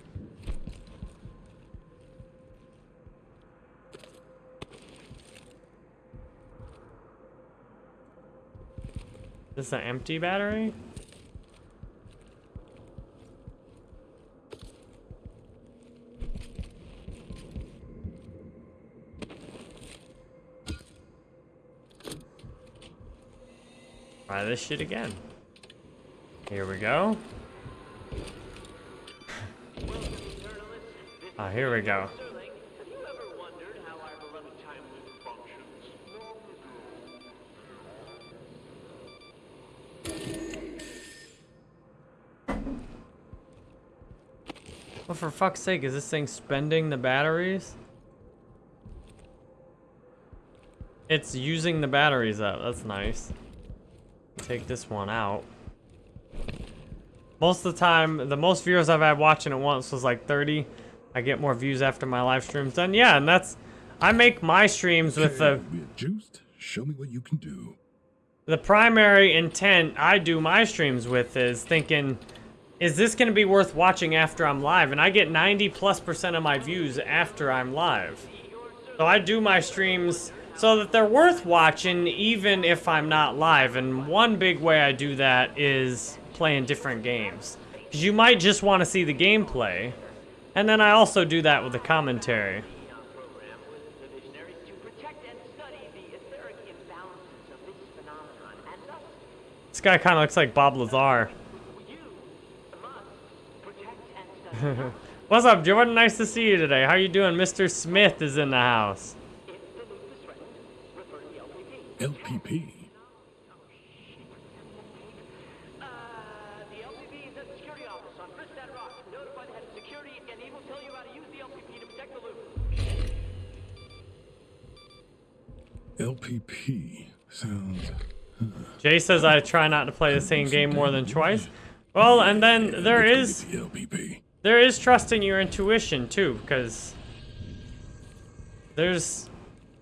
Is an empty battery? Try this shit again. Here we go. Beloved time loop functions? Well, for fuck's sake, is this thing spending the batteries? It's using the batteries up. That's nice. Take this one out. Most of the time, the most viewers I've had watching it once was like 30. I get more views after my live stream's done. Yeah, and that's... I make my streams with the... Juiced. Show me what you can do. the primary intent I do my streams with is thinking, is this going to be worth watching after I'm live? And I get 90 plus percent of my views after I'm live. So I do my streams so that they're worth watching even if I'm not live. And one big way I do that is playing different games. Because you might just want to see the gameplay. And then I also do that with the commentary. program with the visionaries to protect and study the etheric imbalances of this phenomenon, and thus This guy kind of looks like Bob Lazar. you must protect and study What's up, Jordan? Nice to see you today. How are you doing? Mr. Smith is in the house. if the loop is threatened. Refer to the LPP. LPP. Uh, the LPP is at the security office on Fristad Rock. Notify the head of security, and he will tell you how to use the LPP to protect the loop. LPP. Sounds. Jay says I try not to play the same game more than twice. Well, and then there is The LPP. there is trusting your intuition too, because there's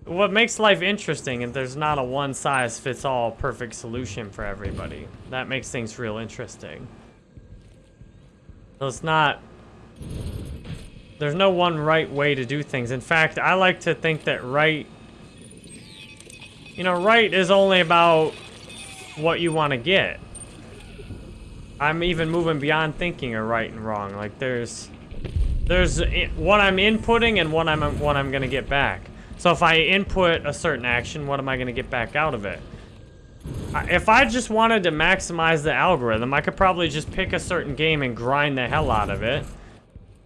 what makes life interesting, and there's not a one size fits all perfect solution for everybody. That makes things real interesting. So it's not. There's no one right way to do things. In fact, I like to think that right. You know, right is only about what you want to get. I'm even moving beyond thinking of right and wrong. Like there's there's i- what I'm inputting and what I'm what I'm gonna get back. So if I input a certain action, what am I gonna get back out of it? If I just wanted to maximize the algorithm, I could probably just pick a certain game and grind the hell out of it.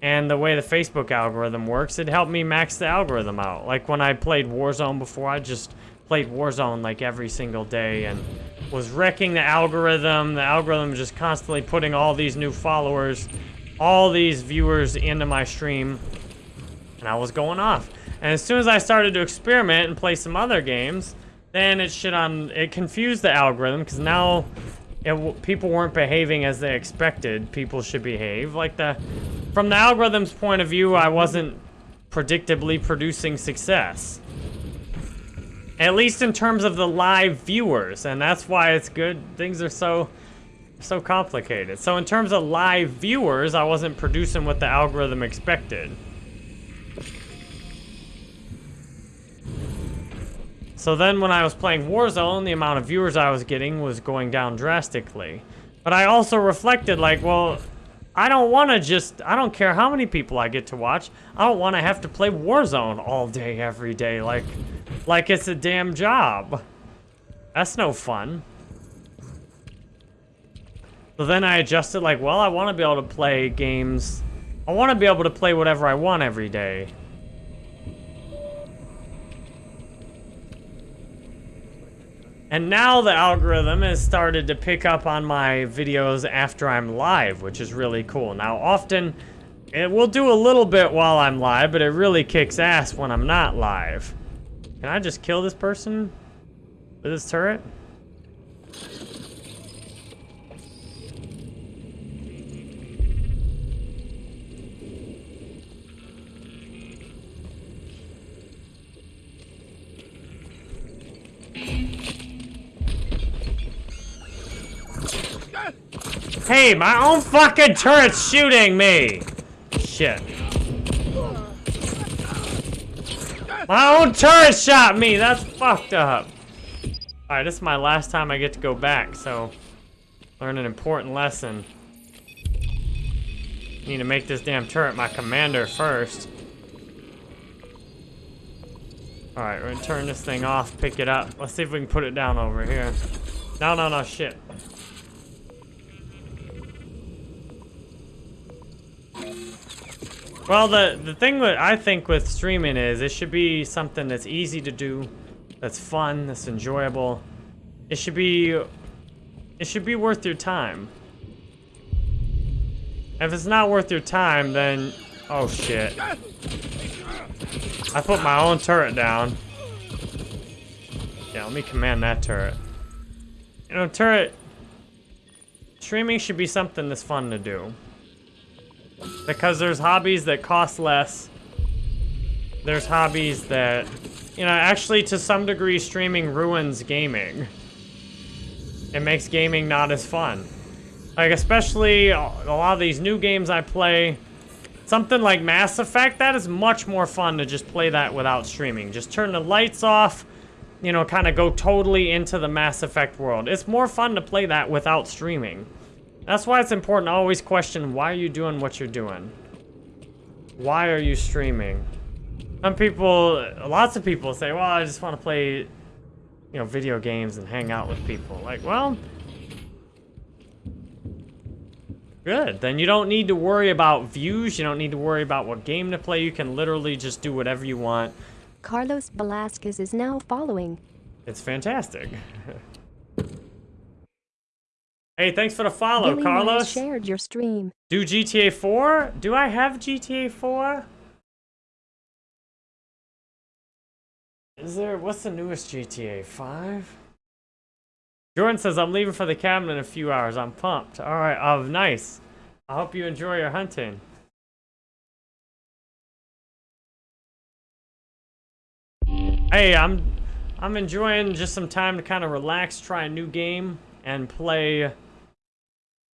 And the way the Facebook algorithm works, it helped me max the algorithm out. Like when I played Warzone before, I just played Warzone like every single day and was wrecking the algorithm. The algorithm just constantly putting all these new followers, all these viewers into my stream, and I was going off. And as soon as I started to experiment and play some other games, then it shit on it confused the algorithm because now it, people weren't behaving as they expected people should behave. Like the from the algorithm's point of view, I wasn't predictably producing success. At least in terms of the live viewers, and that's why it's good. Things are so so complicated. So in terms of live viewers, I wasn't producing what the algorithm expected. So then when I was playing Warzone, the amount of viewers I was getting was going down drastically. But I also reflected like, well, I don't want to just, I don't care how many people I get to watch. I don't want to have to play Warzone all day, every day, like, like it's a damn job. That's no fun. So then I adjusted like, well, I want to be able to play games. I want to be able to play whatever I want every day. And now the algorithm has started to pick up on my videos after I'm live, which is really cool. Now, often it will do a little bit while I'm live, but it really kicks ass when I'm not live. Can I just kill this person with this turret? Hey, my own fucking turret's shooting me! Shit. My own turret shot me! That's fucked up. Alright, this is my last time I get to go back, so... Learn an important lesson. Need to make this damn turret my commander first. Alright, we're gonna turn this thing off, pick it up. Let's see if we can put it down over here. No, no, no, shit. Well, the, the thing that I think with streaming is it should be something that's easy to do, that's fun, that's enjoyable. It should be, it should be worth your time. If it's not worth your time, then, oh shit. I put my own turret down. Yeah, let me command that turret. You know, turret, streaming should be something that's fun to do. Because there's hobbies that cost less. There's hobbies that, you know, actually to some degree streaming ruins gaming. It makes gaming not as fun. Like, especially a lot of these new games I play, something like Mass Effect, that is much more fun to just play that without streaming. Just turn the lights off, you know, kind of go totally into the Mass Effect world. It's more fun to play that without streaming. That's why it's important to always question why are you doing what you're doing? Why are you streaming? Some people, lots of people say, well, I just want to play, you know, video games and hang out with people. Like, well, good. Then you don't need to worry about views. You don't need to worry about what game to play. You can literally just do whatever you want. Carlos Velasquez is now following. It's fantastic. Hey, thanks for the follow, Billy Carlos. Shared your stream. Do GTA 4? Do I have GTA 4? Is there, what's the newest GTA? 5? Jordan says, I'm leaving for the cabin in a few hours. I'm pumped. Alright, oh, um, nice. I hope you enjoy your hunting. Hey, I'm, I'm enjoying just some time to kind of relax, try a new game, and play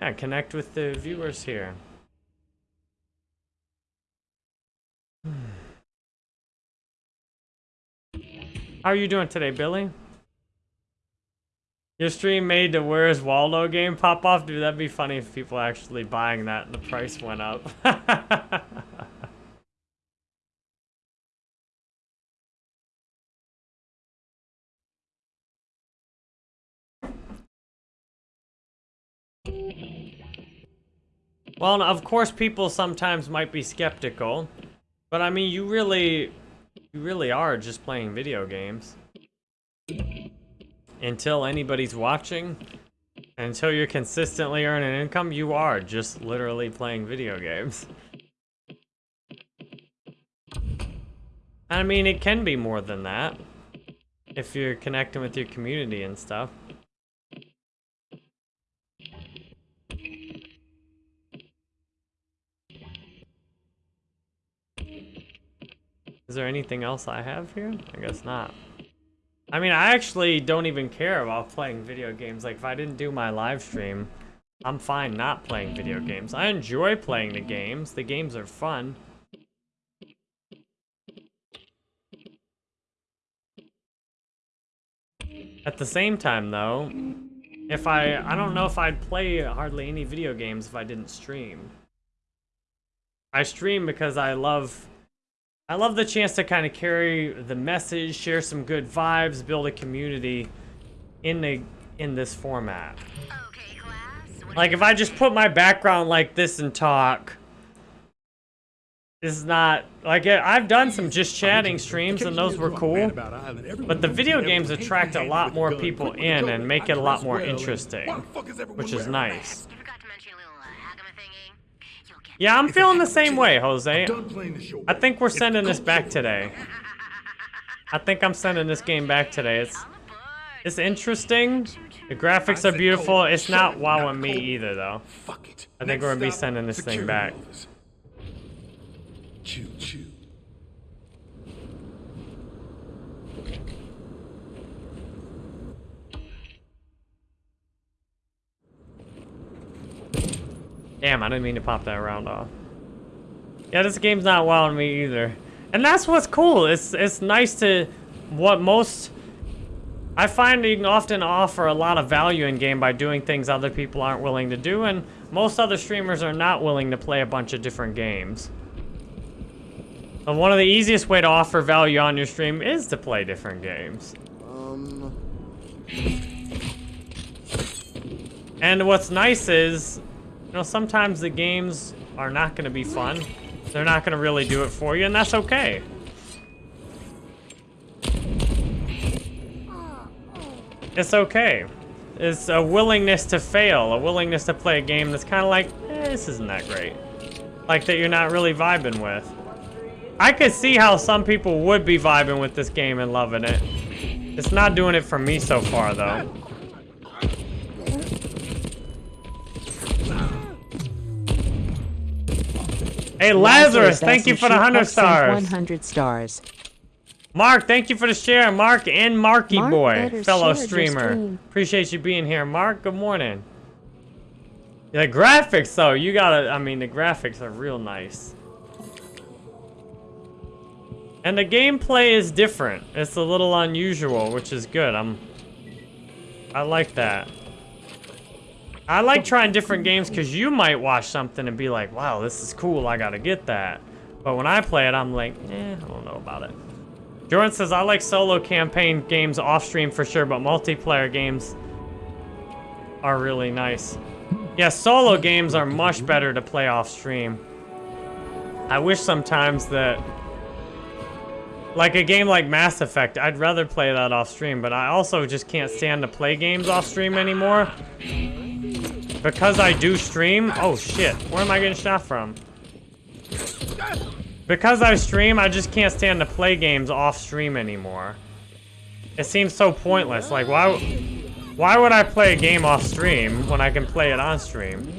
yeah, connect with the viewers here. How are you doing today, Billy? Your stream made the Where's Waldo game pop off? Dude, that'd be funny if people actually buying that and the price went up. Well, of course, people sometimes might be skeptical, but I mean, you really, you really are just playing video games. Until anybody's watching, until you're consistently earning income, you are just literally playing video games. I mean, it can be more than that, if you're connecting with your community and stuff. Is there anything else I have here? I guess not. I mean, I actually don't even care about playing video games. Like, if I didn't do my live stream, I'm fine not playing video games. I enjoy playing the games. The games are fun. At the same time, though, if I... I don't know if I'd play hardly any video games if I didn't stream. I stream because I love I love the chance to kind of carry the message, share some good vibes, build a community in the in this format. Okay, class. Like if I just put my background like this and talk, this is not like I've done some just chatting streams and those were cool. But the video games attract a lot more people in and make it a lot more interesting, which is nice. You forgot to mention your little uh, Hagama thingy. You'll get Yeah, I'm feeling the same way, Jose. Done playing the show. I think we're sending this back today. I think I'm sending this game back today. It's it's interesting. The graphics are beautiful. It's not wowing me either, though. I think we're gonna be sending this thing back. Damn, I didn't mean to pop that round off. Yeah, this game's not wowing me either. And that's what's cool. It's it's nice to what most I find you can often offer a lot of value in game by doing things other people aren't willing to do, and most other streamers are not willing to play a bunch of different games. And one of the easiest way to offer value on your stream is to play different games. Um. And what's nice is, you know, sometimes the games are not going to be fun. They're not going to really do it for you, and that's okay. It's okay. It's a willingness to fail, a willingness to play a game that's kind of like, eh, this isn't that great. Like that you're not really vibing with. I could see how some people would be vibing with this game and loving it. It's not doing it for me so far, though. Hey, Lazarus, thank you for the 100 stars. 100 stars. Mark, thank you for the share. Mark and Marky Mark Boy, fellow streamer. stream. Appreciate you being here. Mark, good morning. The graphics, though, you gotta, I mean, the graphics are real nice. And the gameplay is different. It's a little unusual, which is good. I'm, I like that. I like trying different games because you might watch something and be like, wow, this is cool, I gotta get that. But when I play it, I'm like, eh, I don't know about it. Jordan says, I like solo campaign games off stream for sure, but multiplayer games are really nice. Yeah, solo games are much better to play off stream. I wish sometimes that, like a game like Mass Effect, I'd rather play that off stream, but I also just can't stand to play games off stream anymore. Because I do stream, oh shit, where am I getting shot from? Because I stream, I just can't stand to play games off stream anymore. It seems so pointless. Like, why, why would I play a game off stream when I can play it on stream?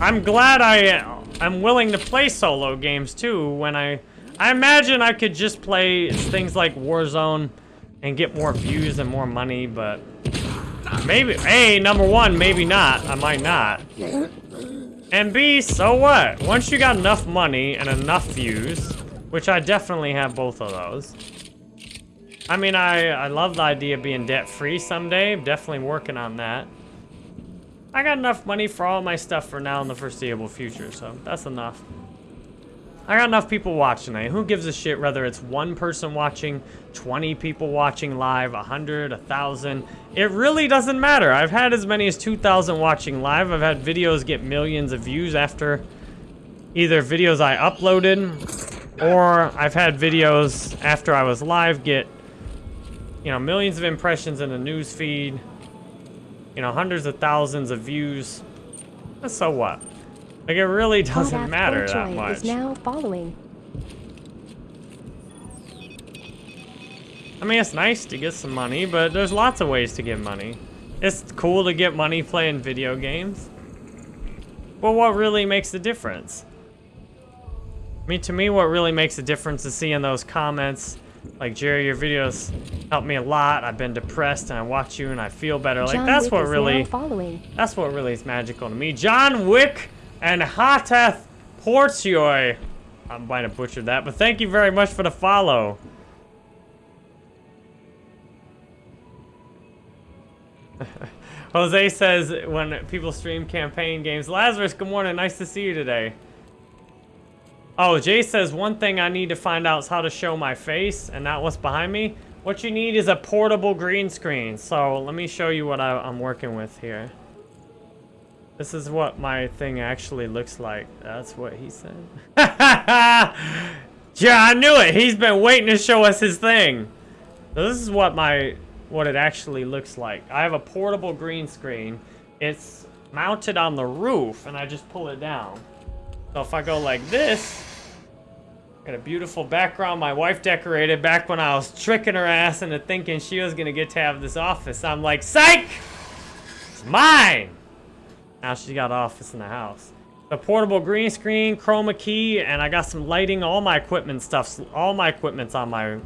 I'm glad I, I'm willing to play solo games too when I, I imagine I could just play things like Warzone and get more views and more money, but Maybe, A, number one, maybe not. I might not. And B, so what? Once you got enough money and enough views, which I definitely have both of those. I mean, I, I love the idea of being debt-free someday. Definitely working on that. I got enough money for all my stuff for now in the foreseeable future, so that's enough. I got enough people watching it. Who gives a shit whether it's one person watching, 20 people watching live, 100, 1,000? It really doesn't matter. I've had as many as 2,000 watching live. I've had videos get millions of views after either videos I uploaded or I've had videos after I was live get, you know, millions of impressions in the news feed, you know, hundreds of thousands of views. So what? Like, it really doesn't matter that much. is now following. I mean, it's nice to get some money, but there's lots of ways to get money. It's cool to get money playing video games. But what really makes the difference? I mean, to me, what really makes a difference is seeing those comments. Like, Jerry, your videos help me a lot. I've been depressed, and I watch you, and I feel better. Like, that's Wick what really, following. that's what really is magical to me. John Wick and Hatath Portioi. I'm might have butchered that, but thank you very much for the follow. Jose says when people stream campaign games, Lazarus, good morning. Nice to see you today. Oh, Jay says one thing I need to find out is how to show my face and not what's behind me. What you need is a portable green screen. So let me show you what I, I'm working with here. This is what my thing actually looks like. That's what he said. yeah, I knew it. He's been waiting to show us his thing. So this is what my what it actually looks like. I have a portable green screen. It's mounted on the roof, and I just pull it down. So if I go like this, got a beautiful background my wife decorated back when I was tricking her ass into thinking she was gonna get to have this office. I'm like, psych! It's mine! Now she's got office in the house. The portable green screen, chroma key, and I got some lighting. All my equipment stuff's all my equipment's on my.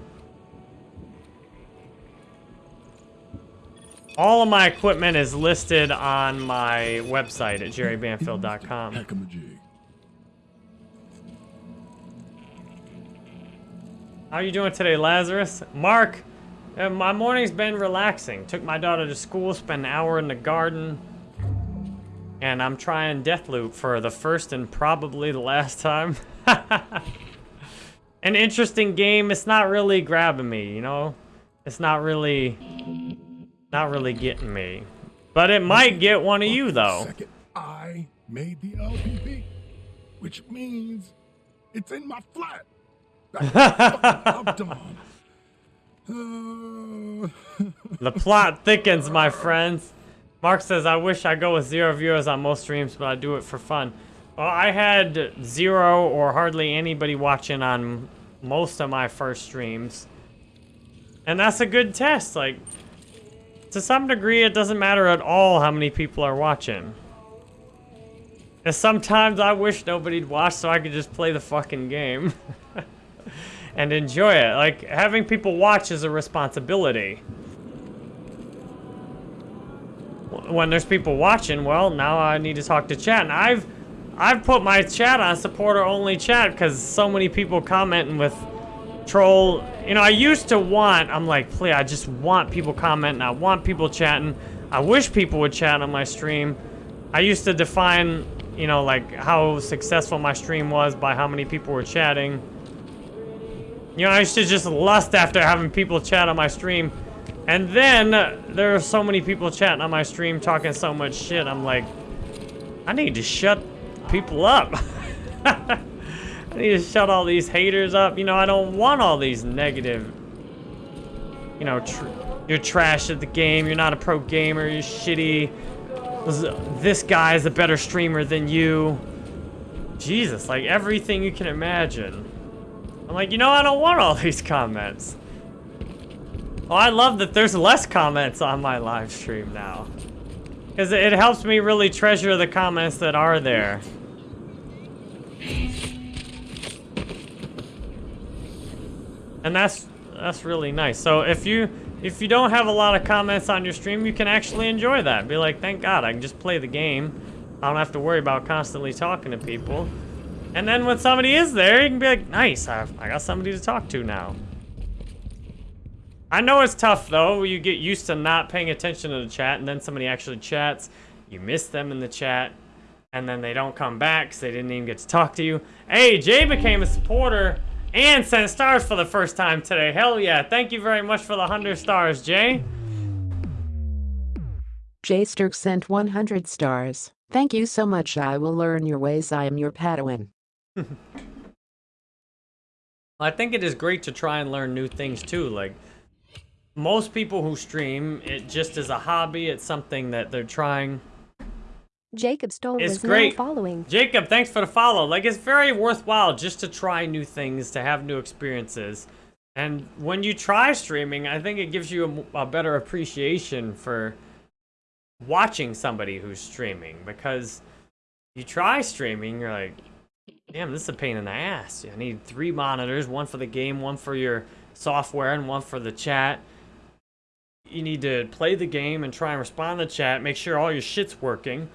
All of my equipment is listed on my website at jerrybanfield.com. Heck of a. How you doing today, Lazarus? Mark, uh, my morning's been relaxing. Took my daughter to school, spent an hour in the garden. And I'm trying Deathloop for the first and probably the last time. An interesting game. It's not really grabbing me, you know? it's not really, not really getting me. But it might get one of you though. Second, I made the LPP, which means it's in my flat. The plot thickens, my friends. Mark says, I wish I go with zero viewers on most streams, but I do it for fun. Well, I had zero or hardly anybody watching on most of my first streams. And that's a good test. Like, to some degree, it doesn't matter at all how many people are watching. And sometimes I wish nobody'd watch so I could just play the fucking game. and enjoy it. Like, having people watch is a responsibility when there's people watching, well, now I need to talk to chat. And I've I've put my chat on supporter only chat because so many people commenting with troll. You know, I used to want, I'm like, please, I just want people commenting. I want people chatting. I wish people would chat on my stream. I used to define, you know, like how successful my stream was by how many people were chatting. You know, I used to just lust after having people chat on my stream. And then uh, there are so many people chatting on my stream talking so much shit. I'm like, I need to shut people up. I need to shut all these haters up. You know, I don't want all these negative, you know, tr you're trash at the game. You're not a pro gamer. You're shitty. This guy is a better streamer than you. Jesus, like everything you can imagine. I'm like, you know, I don't want all these comments. Oh, I love that there's less comments on my live stream now. Because it helps me really treasure the comments that are there. And that's that's really nice. So if you if you don't have a lot of comments on your stream, you can actually enjoy that. Be like, thank God, I can just play the game. I don't have to worry about constantly talking to people. And then when somebody is there, you can be like, nice, I, I got somebody to talk to now. I know it's tough though. You get used to not paying attention to the chat and then somebody actually chats. You miss them in the chat and then they don't come back because they didn't even get to talk to you. Hey, Jay became a supporter and sent stars for the first time today. Hell yeah. Thank you very much for the 100 stars, Jay. Jay Sturk sent 100 stars. Thank you so much. I will learn your ways. I am your Padawan. I think it is great to try and learn new things too. Like, most people who stream, it just is a hobby. It's something that they're trying. Jacob Stone It's was great. following. Jacob, thanks for the follow. Like, it's very worthwhile just to try new things, to have new experiences. And when you try streaming, I think it gives you a better appreciation for watching somebody who's streaming. Because you try streaming, you're like, damn, this is a pain in the ass. I need three monitors, one for the game, one for your software, and one for the chat. You need to play the game and try and respond to the chat, make sure all your shit's working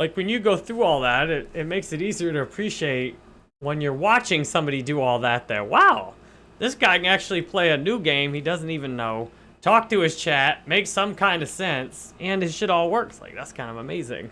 like when you go through all that, it, it makes it easier to appreciate when you're watching somebody do all that there. wow, this guy can actually play a new game he doesn't even know, talk to his chat, make some kind of sense, and his shit all works. Like, that's kind of amazing.